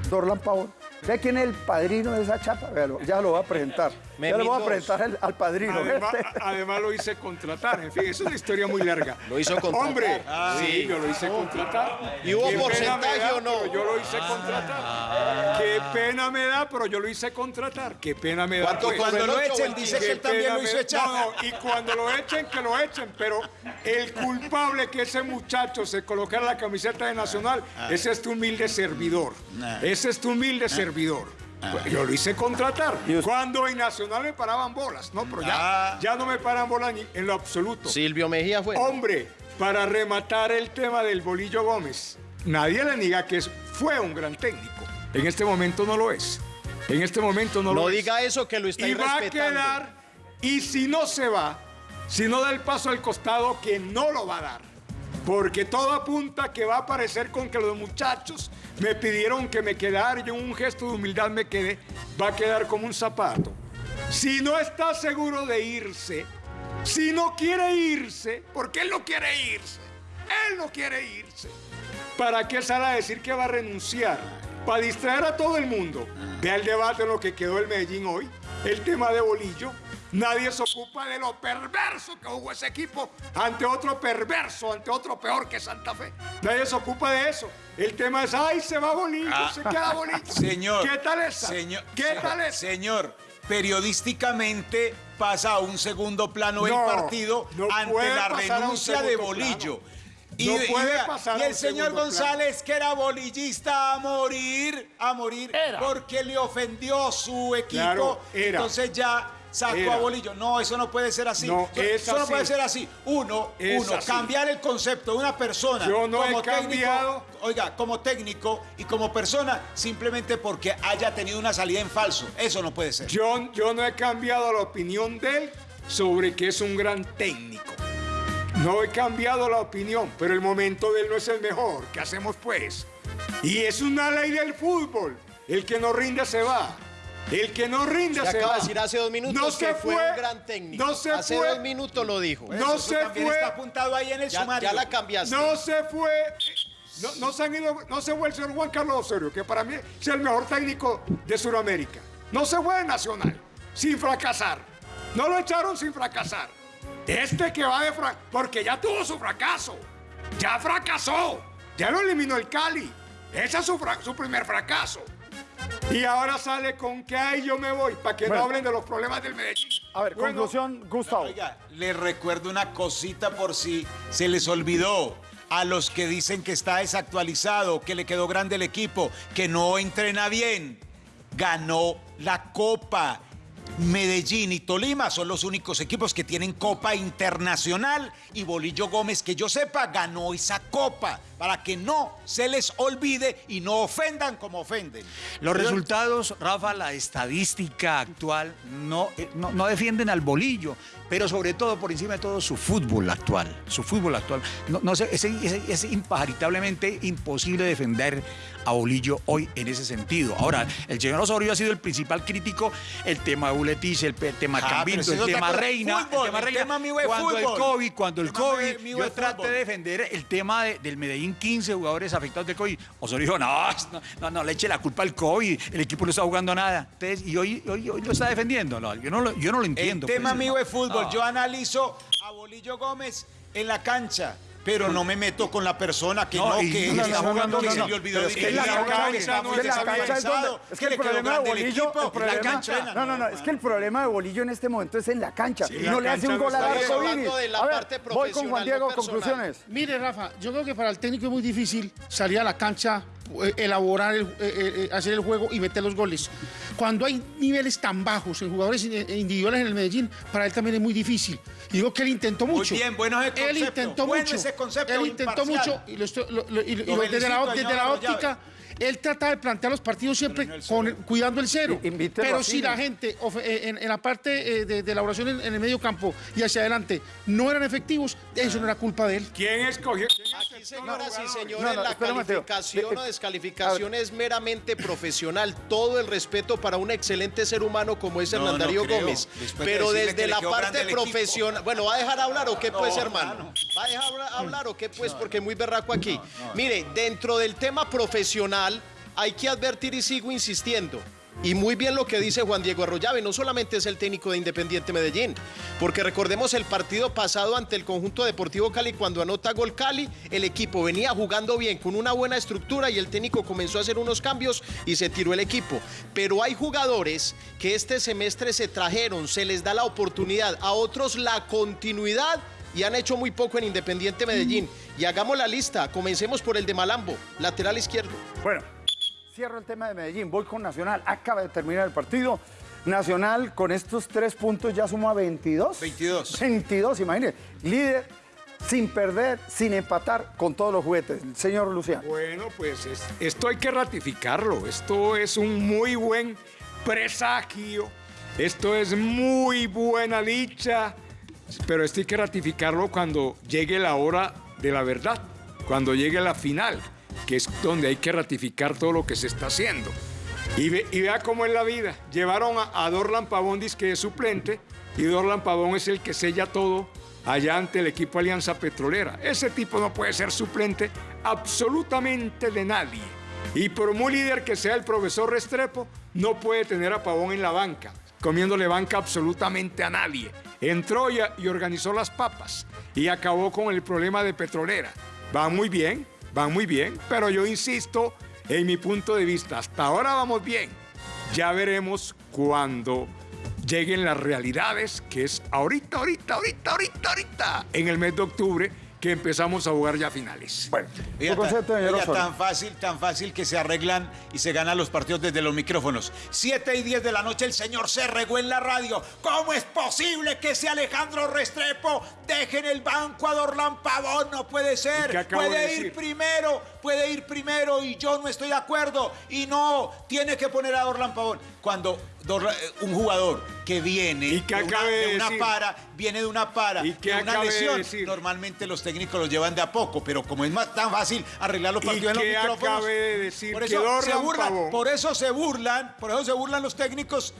Dorlan Pavón. ¿Sabe quién es el padrino de esa chapa? Ya lo voy a presentar. Ya Memín le voy a presentar al, al padrino. Además, Este- además lo hice contratar. En fin, es una historia muy larga. Lo hizo contratar. Hombre, Ah. sí, yo lo hice contratar. ¿Y hubo porcentaje me da, o no? pero Yo lo hice contratar. Qué pena me da, pero yo lo hice contratar. Qué pena me da. Cuando- pues. cuando lo echen, dice que él también lo hizo me- echar. No, no, y cuando lo echen, que lo echen. Pero el culpable que ese muchacho se colocara la camiseta de Nacional, ese es tu humilde servidor. Ese es tu humilde servidor. Pues Yo lo hice contratar. Cuando en Nacional me paraban bolas, no, pero ya, ya no me paran bolas ni en lo absoluto. Silvio Mejía fue. Hombre, para rematar el tema del Bolillo Gómez, nadie le niega que fue un gran técnico. En este momento no lo es. En este momento no, lo No es. diga eso que lo está Y va a quedar, y si no se va, si no da el paso al costado, que no lo va a dar. Porque todo apunta que va a aparecer con que los muchachos me pidieron que me quedara, y yo en un gesto de humildad me quedé, va a quedar como un zapato. Si no está seguro de irse, si no quiere irse, porque él no quiere irse, él no quiere irse, ¿para qué sale a decir que va a renunciar? Para distraer a todo el mundo. Vea el debate en lo que quedó el Medellín hoy, el tema de Bolillo. Nadie se ocupa de lo perverso que jugó ese equipo ante otro perverso, ante otro peor que Santa Fe. Nadie se ocupa de eso. El tema es, ay, se va bonito, Ah. se queda bonito. Señor. ¿Qué tal esa? Señor, ¿Qué tal esa? Señor, periodísticamente pasa a un segundo plano el partido no ante la renuncia de Bolillo. No puede vea, pasar y el señor González, que era bolillista a morir, a morir, porque le ofendió su equipo. Claro, era. Entonces ya sacó Era. a Bolillo. No, eso no puede ser así. No, eso, es eso no puede ser así. Uno, Es uno, así. cambiar el concepto de una persona Yo no he como técnico, cambiado. oiga, como técnico y como persona, simplemente porque haya tenido una salida en falso. Eso no puede ser. Yo, yo no he cambiado la opinión de él sobre que es un gran técnico. No he cambiado la opinión, pero el momento de él no es el mejor. ¿Qué hacemos pues? Y es una ley del fútbol. El que no rinde se va. El que no rinde Se se, acaba va. de decir hace dos minutos no que se fue, fue un gran técnico. No se hace fue. dos minutos lo dijo. No Eso se también fue. está apuntado ahí en el Ya, sumario. ya la cambiaste. No se fue. No, no se han ido, no se fue el señor Juan Carlos Osorio, que para mí es el mejor técnico de Sudamérica. No se fue de Nacional, sin fracasar. No lo echaron sin fracasar. Este que va de fracaso, porque ya tuvo su fracaso. Ya fracasó. Ya lo eliminó el Cali. Ese es su primer fracaso. Y ahora sale con que ay yo me voy, para que Bueno. no hablen de los problemas del Medellín. A ver, Bueno, conclusión, Gustavo. Oiga, les recuerdo una cosita por si se les olvidó. A los que dicen que está desactualizado, que le quedó grande el equipo, que no entrena bien, ganó la Copa. Medellín y Tolima son los únicos equipos que tienen Copa Internacional y Bolillo Gómez, que yo sepa, ganó esa Copa para que no se les olvide y no ofendan como ofenden. Los resultados, Rafa, la estadística actual no, eh, no, no defienden al bolillo, pero sobre todo, por encima de todo, su fútbol actual. Su fútbol actual. No, no sé, es, es- es imparitablemente imposible defender a Bolillo hoy en ese sentido. Ahora, el señor Osorio ha sido el principal crítico, el tema de el tema Ah, el tema. Reina, Fútbol, el tema el Reina. tema mío es cuando el. COVID, cuando el El tema COVID, yo traté de defender el tema de- del Medellín 15 jugadores afectados de COVID. Osorio dijo, no, no, no, no, le eche la culpa al COVID, el equipo no está jugando nada. Entonces, y hoy, hoy, hoy lo está defendiendo. No, yo, no lo, yo no lo entiendo. El tema pues. mío es fútbol. No. Yo analizo a Bolillo Gómez en la cancha. Pero no me meto con la persona que no, No, que no, está no, no, jugando, no, que no, se le olvidó es que la cancha- es que la cancha es donde- desactualizado, es que que el le quedó problema de Bolillo, equipo, el la cancha. no, no, no, es que el problema de Bolillo en este momento es en la cancha. Sí, y la no le hace un gol. Vini. A ver, parte voy con Juan Diego, conclusiones. Mire, Rafa, yo creo que para el técnico es muy difícil salir a la cancha, elaborar, el- eh, eh, hacer el juego y meter los goles. Cuando hay niveles tan bajos en jugadores in- eh, individuales en el Medellín, para él también es muy difícil. Y digo que él intentó Muy mucho. bien, bueno ese Él intentó bueno mucho. ese concepto él intentó imparcial. mucho y, lo estoy- lo- lo- y- y Lo lo- desde la, desde la óptica. Él trata de plantear los partidos siempre con, cuidando el cero. I- Pero si la gente eh, en, en la parte eh, de, de elaboración en, en el medio campo y hacia adelante no eran efectivos, eso no era culpa de él. ¿Quién escogió? quién Aquí, señoras y señores, No, no, la calificación o descalificación es meramente profesional. Todo el respeto para un excelente ser humano como es No, Hernán no Darío. Gómez. Después Pero desde la parte profesional. Bueno, ¿va a dejar hablar o qué, pues, No, hermano? hermano. ¿Va a dejar hablar o qué, pues? Porque muy berraco aquí. Mire, dentro del tema profesional, hay que advertir y sigo insistiendo. Y muy bien lo que dice Juan Diego Arroyave, no solamente es el técnico de Independiente Medellín, porque recordemos el partido pasado ante el conjunto deportivo Cali, cuando anota gol Cali, el equipo venía jugando bien, con una buena estructura y el técnico comenzó a hacer unos cambios y se tiró el equipo. Pero hay jugadores que este semestre se trajeron, se les da la oportunidad, a otros la continuidad y han hecho muy poco en Independiente Medellín. Y hagamos la lista, comencemos por el de Malambo, lateral izquierdo. Bueno, cierro el tema de Medellín. Voy con Nacional. Acaba de terminar el partido. Nacional con estos tres puntos ya suma 22. 22. 22, imagínense. Líder sin perder, sin empatar con todos los juguetes. Señor Luciano. Bueno, pues es- esto hay que ratificarlo. Esto es un muy buen presagio. Esto es muy buena dicha. Pero esto hay que ratificarlo cuando llegue la hora de la verdad, cuando llegue la final, que es donde hay que ratificar todo lo que se está haciendo. Y, ve- y vea cómo es la vida. Llevaron a, a Dorlan Pavón, que es suplente, y Dorlan Pavón es el que sella todo allá ante el equipo Alianza Petrolera. Ese tipo no puede ser suplente absolutamente de nadie. Y por muy líder que sea el profesor Restrepo, no puede tener a Pavón en la banca. comiéndole banca absolutamente a nadie. Entró y, y organizó las papas y acabó con el problema de petrolera. Van muy bien, van muy bien, pero yo insisto en mi punto de vista, hasta ahora vamos bien. Ya veremos cuando lleguen las realidades, que es ahorita, ahorita, ahorita, ahorita, ahorita, en el mes de octubre, que empezamos a jugar ya finales. Bueno, tan, fácil, tan fácil que se arreglan y se ganan los partidos desde los micrófonos. 7 y 10 de la noche el señor se regó en la radio. ¿Cómo es posible que ese Alejandro Restrepo deje en el banco a Dorlan Pavón? No puede ser. de Puede ir decir? primero, puede ir primero y yo no estoy de acuerdo. Y no, tiene que poner a Dorlan Pavón. Cuando Dorlan- eh, un jugador que viene de una, acabe de de una decir? para, viene de una para, ¿Y de una de lesión, normalmente los técnicos los llevan de a poco, pero como es más tan fácil arreglar los ¿Y partidos en los micrófonos. de decir? Por Que eso se burlan, Pavón- por eso se burlan, por eso se burlan los técnicos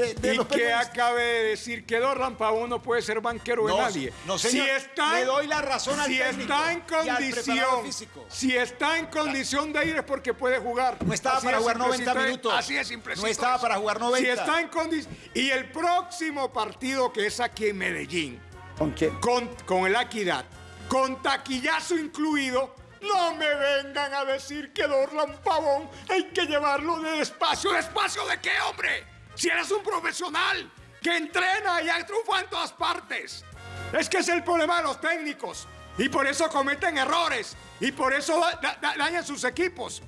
de, de y los que acabe de decir que Dorlan Pavón no puede ser banquero No, de nadie. no, señor. Si está, Le doy la razón al si técnico está en y al preparador condición, físico. si está en condición de ir es porque puede jugar. No estaba Así para jugar 90 simplecito es- minutos. Así es simplecito No estaba es. para jugar 90. Si está en condición y el próximo partido que es aquí en Medellín. ¿Con quién? Con, con el Equidad, con taquillazo incluido. No me vengan a decir que Dorlan Pavón hay que llevarlo de despacio. ¿Despacio de qué, hombre? Si eres un profesional que entrena y ha en todas partes. Es que es el problema de los técnicos. Y por eso cometen errores. Y por eso da- da- dañan sus equipos.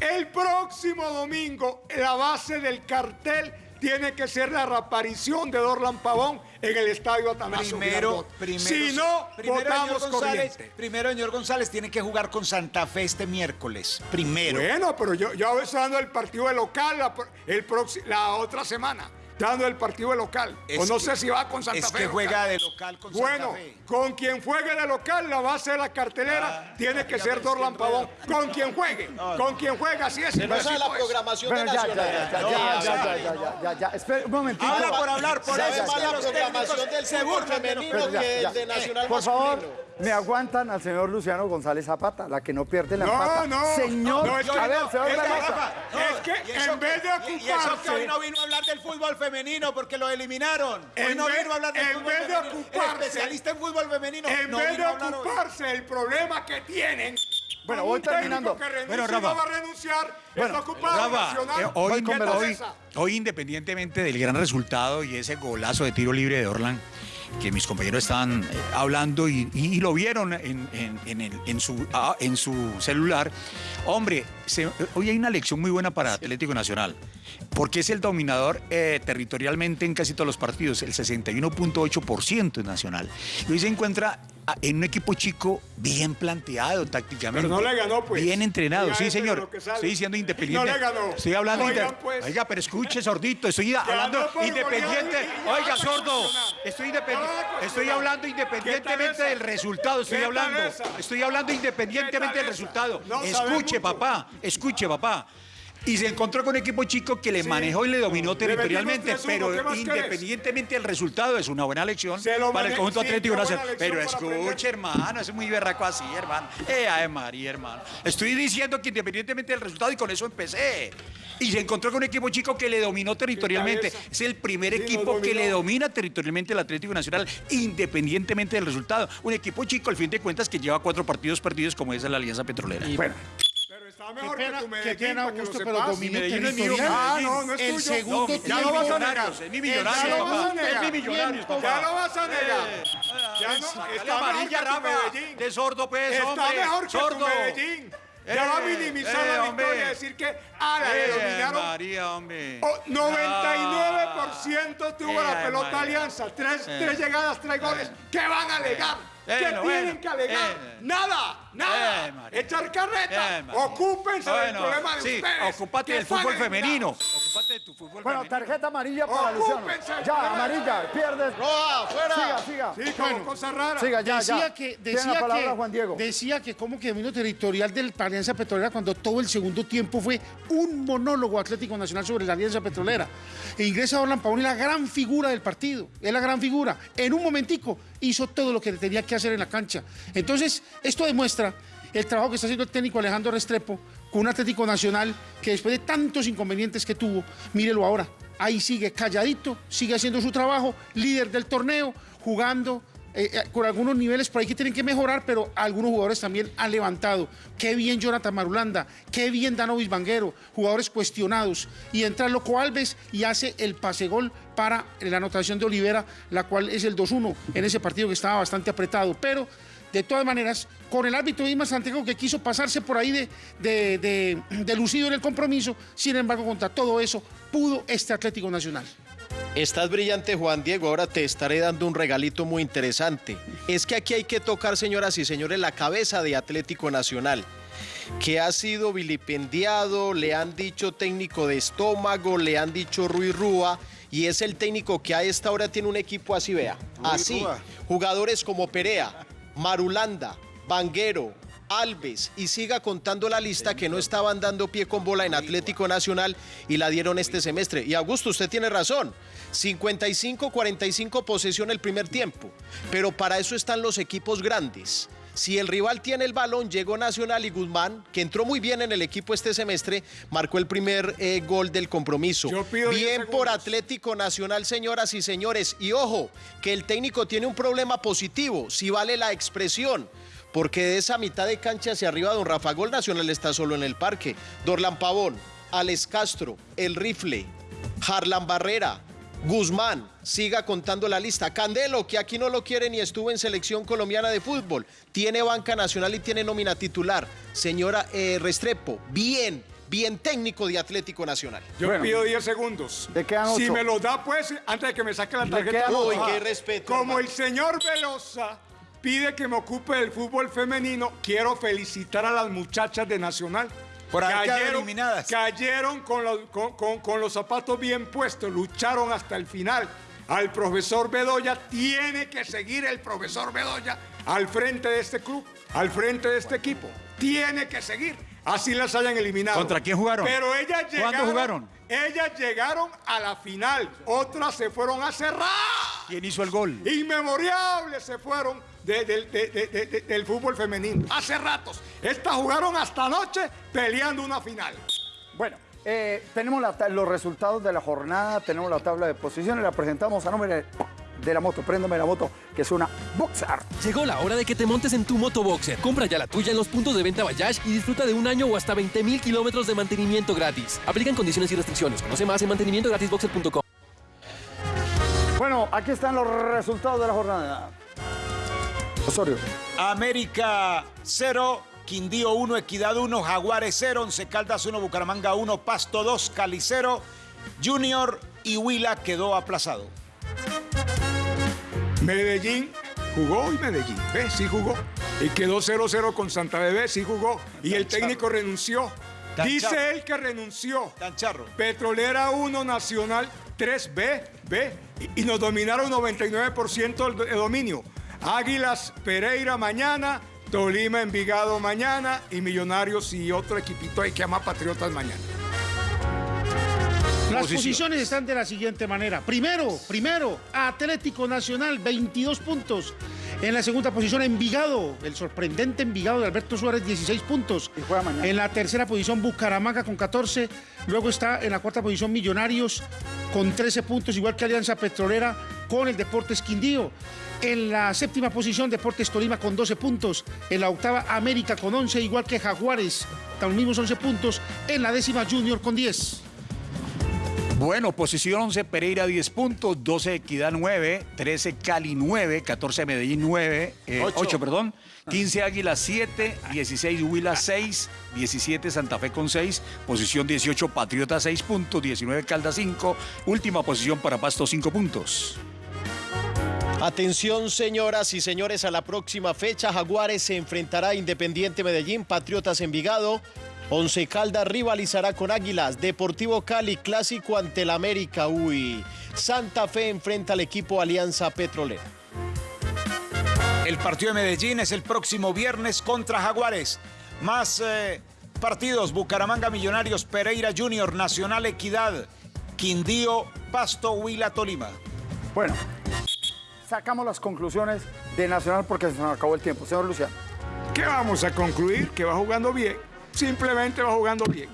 El próximo domingo, la base del cartel tiene que ser la reaparición de Dorlan Pavón en el estadio Atanasio Primero, primero, Si no, primero, votamos señor González, primero, señor González, tiene que jugar con Santa Fe este miércoles. Primero. Bueno, pero yo, yo estoy dando el partido de local la, el próximo- la otra semana dando el partido de local. Es o no que, sé si va con Santa es Fe. Es que juega de local con bueno, Santa Fe. Bueno, con quien juegue de local, la base de la cartelera ah, tiene que ser Dorlan Pavón. Con quien juegue, no, no. con quien juega, así es. Pero esa es la pues. programación de Nacional. Ya, ya, ya, ya, ya. Espera un momentito. Ahora por hablar, por eso. Es la programación del seguro femenino que el de Nacional Por favor me aguantan al señor Luciano González Zapata, la que no pierde la No, empata. no, Señor, no, es que a ver, no, señor es que. Rafa, es que eso en vez de que- y- eso que ocuparse- hoy no vino a hablar del fútbol femenino porque lo eliminaron. Hoy En no vez- vino a hablar del en fútbol vez de femenino. El ocuparse- especialista en fútbol femenino. En no vez de hoy. ocuparse del problema que tienen. Bueno, voy terminando. Que Bueno, y no Rafa. va a renunciar. Bueno, está ocupado Rafa, Nacional. eh, hoy, hoy- hoy, independientemente del gran resultado y ese golazo de tiro libre de Orlan, que mis compañeros estaban eh, hablando y, y- y lo vieron en, en- en el- en su, ah, en su celular, hombre, se- hoy hay una lección muy buena para Atlético Nacional, porque es el dominador eh, territorialmente en casi todos los partidos, el 61.8% es Nacional. Y hoy se encuentra en un equipo chico bien planteado tácticamente. Pero no le ganó, pues. Bien entrenado, sí, eso de señor. Estoy diciendo independiente. No le ganó. Estoy hablando Oigan, inde- pues. Oiga, pero escuche, sordito. Estoy hablando independiente. Oiga, sordo. Estoy, estoy hablando ¿Qué independientemente del resultado. Estoy ¿Qué tal hablando. Estoy hablando independientemente ¿Qué tal del resultado. No escuche, papá. Escuche, papá. Y se encontró con un equipo chico que le Sí. manejó y le dominó territorialmente, metimos 3-1, ¿qué pero querés? independientemente del resultado es una buena lección Se lo para el conjunto sí, Atlético Nacional. Pero escuche, hermano, es muy berraco así, hermano. Eh, ay, María, hermano. Estoy diciendo que independientemente del resultado, y con eso empecé. Y se encontró con un equipo chico que le dominó territorialmente. Es el primer Sí, equipo que le domina territorialmente el Atlético Nacional, independientemente del resultado. Un equipo chico, al fin de cuentas, que lleva cuatro partidos perdidos, como es la Alianza Petrolera. Bueno, Pero está mejor pena- que tu qué Medellín, pena, que lo Augusto, pero es mío. Ah, no, no es El tuyo. segundo No, tiempo. ya lo vas a negar. Es mi millonario, Ya lo vas a papá. negar. Es mi millonario, Ya papá. lo vas a negar. Ya no, Sácale está mejor amarilla, que tu Rafa. Medellín. De sordo, pues, Está mejor que sordo. tu Medellín. Ya va a Eh, minimizar eh, la hombre. victoria y decir que ah, la Eh, dominaron. María, hombre. Oh, 99% tuvo Eh, la pelota María. Alianza. Tres, Eh. tres llegadas, tres goles. ¿Qué van a alegar? Eh, ¿Qué tienen bueno. que alegar? Eh. Nada, nada. Eh. Echar carreta. Eh. Ocúpense del Bueno, problema de sí, ustedes. ocúpate del fútbol femenino. Ocúpate bueno, tarjeta amarilla para Luciano. Ya, amarilla, pierdes. ¡Roja, fuera! Siga, siga. Sí, como cosa rara. Siga, ya, decía ya. que Tiene decía la palabra que Juan Diego. decía que como que dominio territorial de la Alianza Petrolera cuando todo el segundo tiempo fue un monólogo Atlético Nacional sobre la Alianza Petrolera. E ingresa Orlan Pavón y la gran figura del partido, es la gran figura. En un momentico hizo todo lo que tenía que hacer en la cancha. Entonces, esto demuestra el trabajo que está haciendo el técnico Alejandro Restrepo con un Atlético Nacional que después de tantos inconvenientes que tuvo, mírelo ahora, ahí sigue calladito, sigue haciendo su trabajo, líder del torneo, jugando eh, eh, con algunos niveles por ahí que tienen que mejorar, pero algunos jugadores también han levantado. Qué bien Jonathan Marulanda, qué bien Danovis Vanguero, jugadores cuestionados. Y entra Loco Alves y hace el pase gol para la anotación de Olivera, la cual es el 2-1 en ese partido que estaba bastante apretado. Pero de todas maneras, con el árbitro Isma Santiago que quiso pasarse por ahí de, de, de- de lucido en el compromiso, sin embargo, contra todo eso, pudo este Atlético Nacional. Estás brillante, Juan Diego. Ahora te estaré dando un regalito muy interesante. Es que aquí hay que tocar, señoras y señores, la cabeza de Atlético Nacional, que ha sido vilipendiado, le han dicho técnico de estómago, le han dicho Ruiz Rúa, y es el técnico que a esta hora tiene un equipo así, vea. Así, jugadores como Perea, Marulanda, Vanguero, Alves y siga contando la lista que no estaban dando pie con bola en Atlético Nacional y la dieron este semestre. Y Augusto, usted tiene razón. 55-45 posesión el primer tiempo. Pero para eso están los equipos grandes. Si el rival tiene el balón, llegó Nacional y Guzmán, que entró muy bien en el equipo este semestre, marcó el primer eh, gol del compromiso. pido 10 Bien por Atlético Nacional, señoras y señores. Y ojo, que el técnico tiene un problema positivo, si vale la expresión. Porque de esa mitad de cancha hacia arriba, don Rafa Gol Nacional está solo en el parque. Dorlan Pavón, Alex Castro, El Rifle, Harlan Barrera, Guzmán, siga contando la lista. Candelo, que aquí no lo quiere ni estuvo en selección colombiana de fútbol, tiene banca nacional y tiene nómina titular. Señora eh, Restrepo, bien, bien técnico de Atlético Nacional. Yo pido 10 segundos. ¿De quedan Si me lo da, pues, antes de que me saque la ¿De tarjeta. Uy, qué respeto, Como hermano. el señor Velosa pide que me ocupe del fútbol femenino, quiero felicitar a las muchachas de Nacional. Por haber quedado eliminadas. Cayeron con los, con- con- con los zapatos bien puestos, lucharon hasta el final. Al profesor Bedoya tiene que seguir el profesor Bedoya al frente de este club, al frente de este equipo. Tiene que seguir. Así las hayan eliminado. ¿Contra quién jugaron? Pero ellas ¿Cuándo llegaron. jugaron? Ellas llegaron a la final. Otras se fueron a cerrar. ¿Quién hizo el gol? Inmemorables se fueron de- de- de- de- de- de- del fútbol femenino. Hace ratos. Estas jugaron hasta anoche peleando una final. Bueno, eh, tenemos la los resultados de la jornada, tenemos la tabla de posiciones, la presentamos a nombre de la moto. Préndame la moto, que es una Boxer. Llegó la hora de que te montes en tu moto boxer. Compra ya la tuya en los puntos de venta Bayash y disfruta de un año o hasta 20 mil kilómetros de mantenimiento gratis. Aplican condiciones y restricciones. Conoce más en mantenimientogratisboxer.com. Bueno, aquí están los resultados de la jornada. Osorio. América 0, Quindío 1, Equidad 1, Jaguares 0, Once Caldas 1, Bucaramanga 1, Pasto 2, Cali 0, Junior y Huila quedó aplazado. Medellín jugó y Medellín, ¿ves? Sí jugó. Y quedó 0-0 con Santa Bebé, sí jugó. Y el técnico renunció. Tan Dice charro. él que renunció. Tan charro. Petrolera 1, Nacional 3, B, B. Y, y nos dominaron 99% del de dominio. Águilas Pereira mañana, Tolima Envigado mañana y Millonarios y otro equipito ahí que llama Patriotas mañana. Las posiciones están de la siguiente manera. Primero, primero, Atlético Nacional, 22 puntos. En la segunda posición, Envigado, el sorprendente Envigado de Alberto Suárez, 16 puntos. Y juega mañana. En la tercera posición, Bucaramanga con 14. Luego está en la cuarta posición, Millonarios con 13 puntos, igual que Alianza Petrolera con el Deportes Quindío. En la séptima posición, Deportes Tolima con 12 puntos. En la octava, América con 11, igual que Jaguares, con los mismos 11 puntos. En la décima, Junior con 10. Bueno, posición 11, Pereira 10 puntos, 12 Equidad 9, 13 Cali 9, 14 Medellín 9, eh, Ocho. 8, perdón, 15 Águila 7, 16 Huila 6, 17 Santa Fe con 6, posición 18 Patriota 6 puntos, 19 Caldas 5, última posición para Pasto 5 puntos. Atención, señoras y señores, a la próxima fecha. Jaguares se enfrentará a Independiente Medellín, Patriotas Envigado. Once Caldas rivalizará con Águilas. Deportivo Cali, clásico ante el América. Uy. Santa Fe enfrenta al equipo Alianza Petrolera. El partido de Medellín es el próximo viernes contra Jaguares. Más eh, partidos, Bucaramanga Millonarios, Pereira Junior, Nacional Equidad, Quindío, Pasto, Huila, Tolima. Bueno, sacamos las conclusiones de Nacional porque se nos acabó el tiempo. Señor Luciano. ¿Qué vamos a concluir? Que va jugando bien. Simplemente va jugando bien.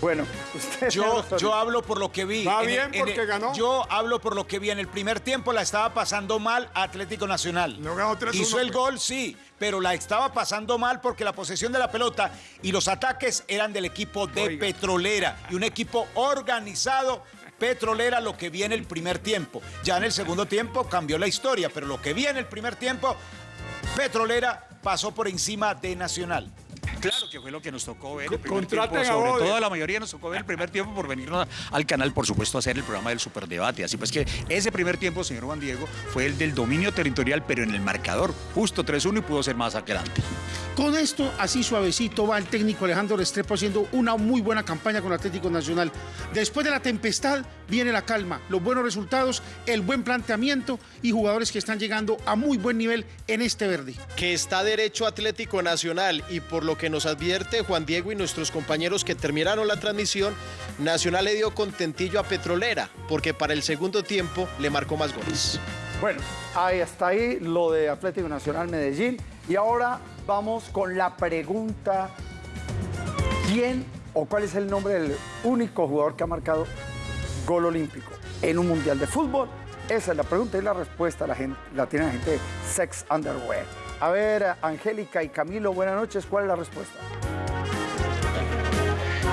Bueno, usted... Yo, yo hablo por lo que vi. Va En el- bien en porque el- ganó. Yo hablo por lo que vi. En el primer tiempo la estaba pasando mal Atlético Nacional. No ganó 3-1, Hizo el pues. gol, sí, pero la estaba pasando mal porque la posesión de la pelota y los ataques eran del equipo de Oiga. Petrolera y un equipo organizado. Petrolera lo que vi en el primer tiempo. Ya en el segundo tiempo cambió la historia, pero lo que vi en el primer tiempo, Petrolera pasó por encima de Nacional. Claro que fue lo que nos tocó ver. El primer contraten tiempo, a sobre Bode. todo a la mayoría nos tocó ver el primer tiempo por venirnos al canal, por supuesto, a hacer el programa del Superdebate. Así pues que ese primer tiempo, señor Juan Diego, fue el del dominio territorial, pero en el marcador, justo 3-1 y pudo ser más adelante. Con esto, así suavecito, va el técnico Alejandro Restrepo haciendo una muy buena campaña con Atlético Nacional. Después de la tempestad viene la calma, los buenos resultados, el buen planteamiento y jugadores que están llegando a muy buen nivel en este verde. que está derecho Atlético Nacional y por lo que nos advierte Juan Diego y nuestros compañeros que terminaron la transmisión, Nacional le dio contentillo a Petrolera porque para el segundo tiempo le marcó más goles. Bueno, ahí está ahí lo de Atlético Nacional Medellín. Y ahora vamos con la pregunta, ¿quién o cuál es el nombre del único jugador que ha marcado gol olímpico en un mundial de fútbol? Esa es la pregunta y la respuesta la, gente, tiene la gente de Sex Underwear. A ver, Angélica y Camilo, buenas noches. ¿Cuál es la respuesta?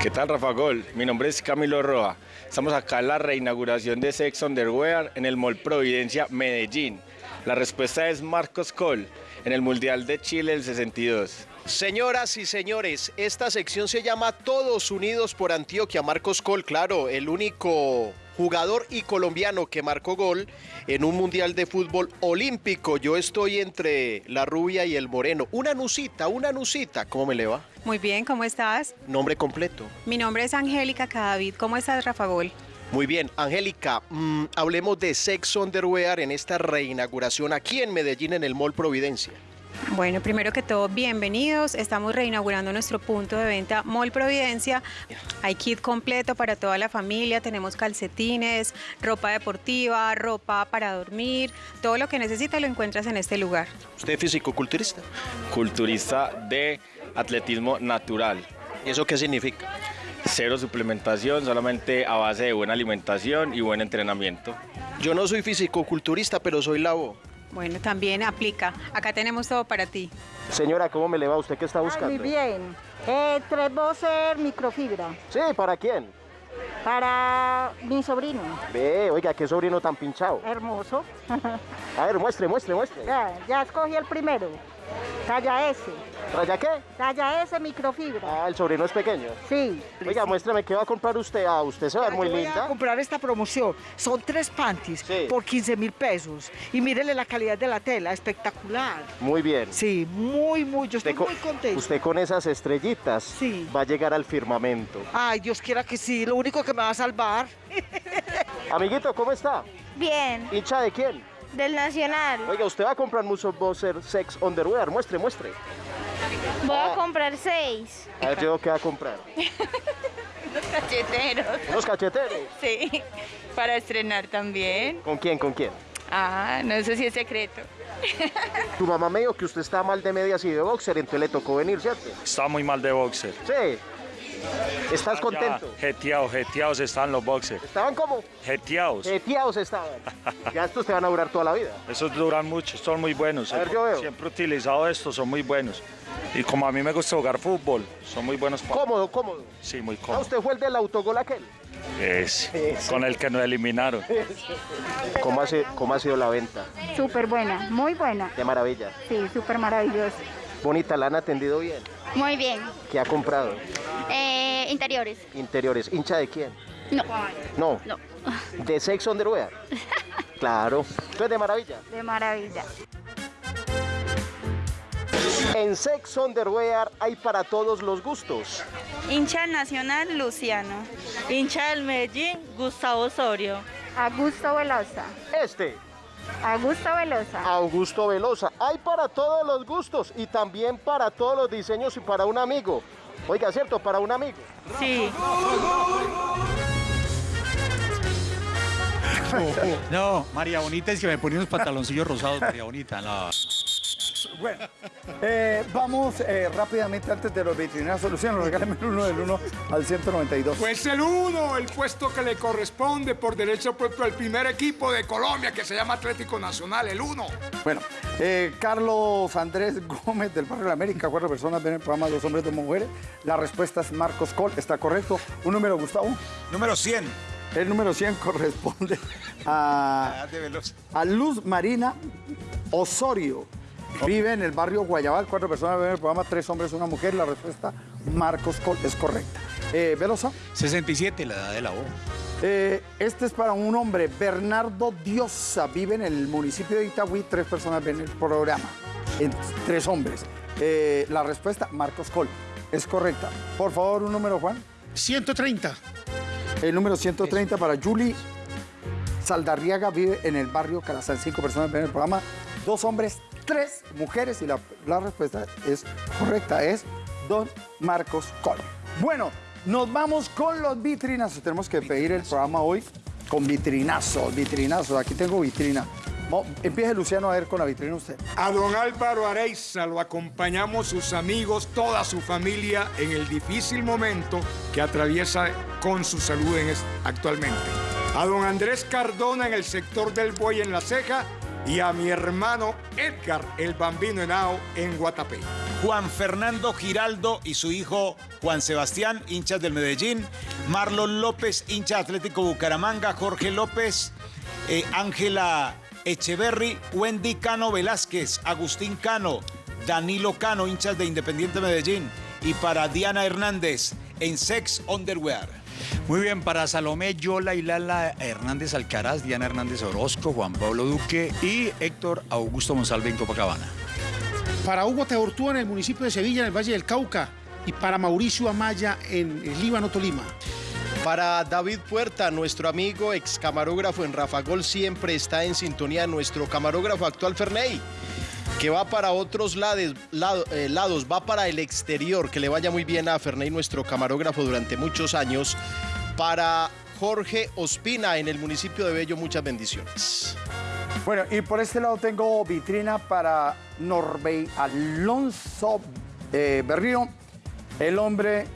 ¿Qué tal, Rafa Gol? Mi nombre es Camilo Roa. Estamos acá en la reinauguración de Sex Underwear en el Mall Providencia, Medellín. La respuesta es Marcos Col, en el Mundial de Chile del 62. Señoras y señores, esta sección se llama Todos Unidos por Antioquia. Marcos Col, claro, el único jugador y colombiano que marcó gol en un mundial de fútbol olímpico. Yo estoy entre la rubia y el moreno. Una nusita, una nusita. ¿Cómo me le va? Muy bien, ¿cómo estás? Nombre completo. Mi nombre es Angélica Cadavid. ¿Cómo estás, Rafa Gol? Muy bien, Angélica, mm, hablemos de Sex Underwear en esta reinauguración aquí en Medellín en el Mall Providencia. Bueno, primero que todo, bienvenidos. Estamos reinaugurando nuestro punto de venta Mall Providencia. Hay kit completo para toda la familia. Tenemos calcetines, ropa deportiva, ropa para dormir. Todo lo que necesitas lo encuentras en este lugar. ¿Usted es fisicoculturista? Culturista de atletismo natural. ¿Y eso qué significa? Cero suplementación, solamente a base de buena alimentación y buen entrenamiento. Yo no soy fisicoculturista, pero soy labo. Bueno, también aplica. Acá tenemos todo para ti. Señora, ¿cómo me le va? ¿Usted qué está buscando? Muy bien. Eh, tres voces microfibra. Sí, ¿para quién? Para mi sobrino. Ve, oiga, qué sobrino tan pinchado. Hermoso. A ver, muestre, muestre, muestre. ya, ya escogí el primero. Talla S. ¿Raya qué? Talla S microfibra. Ah, el sobrino es pequeño. Sí. Oiga, muéstrame, ¿qué va a comprar usted? Ah, usted se va a ver muy voy a linda. comprar esta promoción. Son tres panties por 15 mil pesos. Y mírele la calidad de la tela, espectacular. Muy bien. Sí, muy, muy. Yo estoy Usted con, muy contenta. usted con esas estrellitas va a llegar al firmamento. Ay, Dios quiera que sí. Lo único que me va a salvar. Amiguito, ¿cómo está? Bien, ¿Hincha de quién? Del Nacional. Oiga, usted va a comprar mucho Bowser Sex Underwear. Muestre, muestre. Voy Ah. a comprar seis. A ver, yo qué va a comprar. Los cacheteros. Unos cacheteros. Sí, para estrenar también. ¿Con quién, con quién? Ah, no sé si es secreto. Tu mamá me dijo que usted está mal de medias y de boxer, entonces le tocó venir, ¿cierto? Está muy mal de boxer. Sí. ¿Estás contento? Jeteados, jeteados están los boxers. ¿Estaban como? Jeteados. Jeteados estaban. Ya estos te van a durar toda la vida. Esos duran mucho, son muy buenos. A ver, yo veo. Siempre he utilizado estos, son muy buenos. Y como a mí me gusta jugar fútbol, son muy buenos. para- Cómodo, cómodo. Sí, muy Ah, cómodo. usted fue el del autogol aquel. Es, con el que nos eliminaron. ¿Cómo ha, sido, ¿Cómo ha sido la venta? Súper buena, muy buena. Qué maravilla. Sí, súper maravilloso. Bonita, la han atendido bien. Muy bien. ¿Qué ha comprado? Eh, interiores. Interiores. ¿Hincha de quién? No. No. No. ¿De Sex Underwear? Claro. Entonces, de maravilla. De maravilla. En Sex Underwear hay para todos los gustos. Hincha nacional Luciano. Hincha del Medellín Gustavo Osorio. Augusto Velosa. Este. Augusto Velosa. Augusto Velosa. Hay para todos los gustos y también para todos los diseños y para un amigo. Oiga, ¿cierto? Para un amigo. Sí. No, María Bonita es que me ponía unos pantaloncillos rosados, María Bonita. No. Bueno, eh, vamos eh, rápidamente antes de los vitrinazos. Luciano, regálame el uno del 1 al 192. Pues el uno, el puesto que le corresponde por derecho puesto al primer equipo de Colombia que se llama Atlético Nacional, el uno. Bueno, eh, Carlos Andrés Gómez del Barrio de la América, cuatro personas ven el programa Dos Hombres, Dos Mujeres. La respuesta es Marcos Col, está correcto. Un número, Gustavo. Número 100. El número 100 corresponde a, a Luz Marina Osorio. Vive en el barrio Guayabal, cuatro personas ven el programa, tres hombres, una mujer. La respuesta, Marcos Col, es correcta. Eh, Velosa. 67, la edad de la O. Eh, este es para un hombre, Bernardo Diosa, vive en el municipio de Itagüí, tres personas ven el programa, en- tres hombres. Eh, la respuesta, Marcos Col, es correcta. Por favor, un número, Juan. 130. El número 130 para Julie Saldarriaga, vive en el barrio Calazán, cinco personas ven el programa, dos hombres, tres mujeres, y la, la respuesta es correcta, es Don Marcos Col. Bueno, nos vamos con los vitrinazos. Tenemos que pedir el programa hoy con vitrinazos, vitrinazos. Aquí tengo vitrina. Empiece Luciano a ver con la vitrina usted. A don Álvaro Areiza lo acompañamos sus amigos, toda su familia en el difícil momento que atraviesa con su salud actualmente. A don Andrés Cardona en el sector del Buey en La Ceja y a mi hermano Edgar el Bambino Henao en Guatapé. Juan Fernando Giraldo y su hijo Juan Sebastián, hinchas del Medellín. Marlon López, hincha Atlético Bucaramanga. Jorge López, eh, Ángela Echeverry, Wendy Cano Velázquez, Agustín Cano, Danilo Cano, hinchas de Independiente Medellín. Y para Diana Hernández, en Sex Underwear. Muy bien, para Salomé, Yola y Lala Hernández Alcaraz, Diana Hernández Orozco, Juan Pablo Duque y Héctor Augusto Monsalve en Copacabana. Para Hugo Teortúa en el municipio de Sevilla, en el Valle del Cauca. Y para Mauricio Amaya en el Líbano, Tolima. Para David Puerta, nuestro amigo ex camarógrafo en Rafa Gol, siempre está en sintonía nuestro camarógrafo actual Ferney, que va para otros lades- eh, lados, va para el exterior, que le vaya muy bien a Ferney, nuestro camarógrafo durante muchos años. Para Jorge Ospina en el municipio de Bello, muchas bendiciones. Bueno, y por este lado tengo vitrina para Norbey Alonso eh, Berrío, el hombre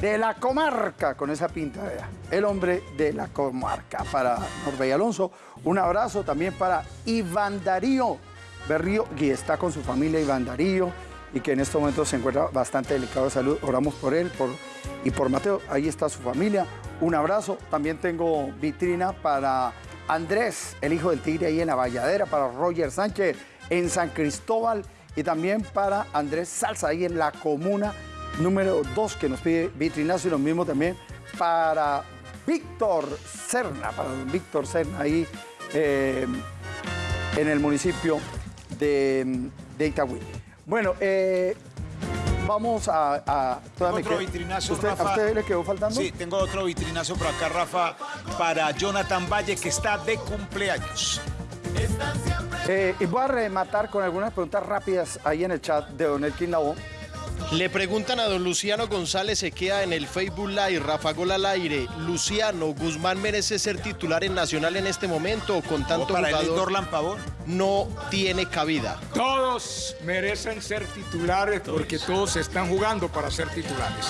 de la comarca, con esa pinta, vea. El hombre de la comarca para Norbey Alonso. Un abrazo también para Iván Darío Berrío, que está con su familia Iván Darío y que en este momento se encuentra bastante delicado de salud. Oramos por él y por Mateo. Ahí está su familia. Un abrazo. También tengo vitrina para Andrés, el hijo del tigre ahí en la Valladera, para Roger Sánchez en San Cristóbal y también para Andrés Salsa ahí en la comuna número 2 que nos pide vitrinazo y lo mismo también para Víctor Serna, para Víctor Serna ahí eh, en el municipio de, de Itagüí. Bueno, eh, vamos a... a Otro vitrinazo, ¿Usted- Rafa. ¿A usted le quedó faltando? Sí, tengo otro vitrinazo por acá, Rafa, para Jonathan Valle, que está de cumpleaños. Eh, y voy a rematar con algunas preguntas rápidas ahí en el chat de Don Elkin Labo. Le preguntan a don Luciano González Sequea en el Facebook Live, Rafa Gol al aire. Luciano, ¿Guzmán merece ser titular en Nacional en este momento o con tanto para jugador Pavón. no tiene cabida? Todos merecen ser titulares porque todos están jugando para ser titulares.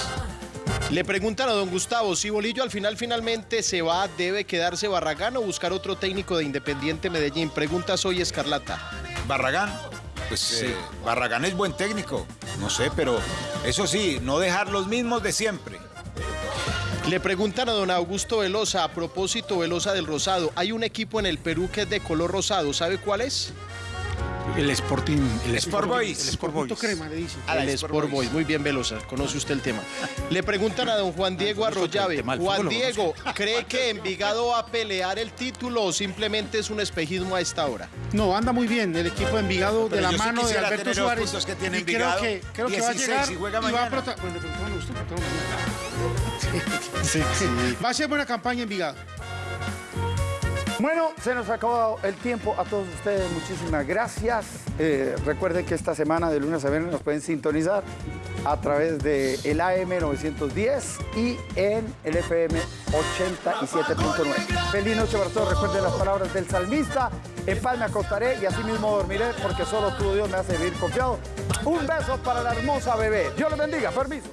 Le preguntan a don Gustavo, si Bolillo al final finalmente se va, ¿debe quedarse Barragán o buscar otro técnico de Independiente Medellín? Pregunta Soy Escarlata. Barragán. Pues eh, Barragán es buen técnico, no sé, pero eso sí, no dejar los mismos de siempre. Le preguntan a don Augusto Velosa, a propósito Velosa del Rosado, hay un equipo en el Perú que es de color rosado, ¿sabe cuál es? El Sporting. El Sport Boys. El Sport Boys. crema, le dice. Ah, el Sport Boys. Muy bien, Velosa, conoce usted el tema. Le preguntan a don Juan Diego Arroyave, Juan Diego, ¿cree que Envigado va a pelear el título o simplemente es un espejismo a esta hora? No, anda muy bien el equipo de Envigado de la sí mano de Alberto Suárez. que tiene y creo que, creo que va a 16 llegar y juega va a mañana. prota- bueno, le preguntaron a usted, le preguntaron a usted. Va a ser buena campaña Envigado. Bueno, se nos acabó el tiempo. A todos ustedes, muchísimas gracias. Eh, recuerden que esta semana, de lunes a viernes, nos pueden sintonizar a través de AM 910 y en el FM 87.9. Feliz noche para todos. Recuerden las palabras del salmista. En paz me acostaré y así mismo dormiré porque solo tú, Dios, me hace vivir confiado. Un beso para la hermosa bebé. Dios les bendiga. Permiso.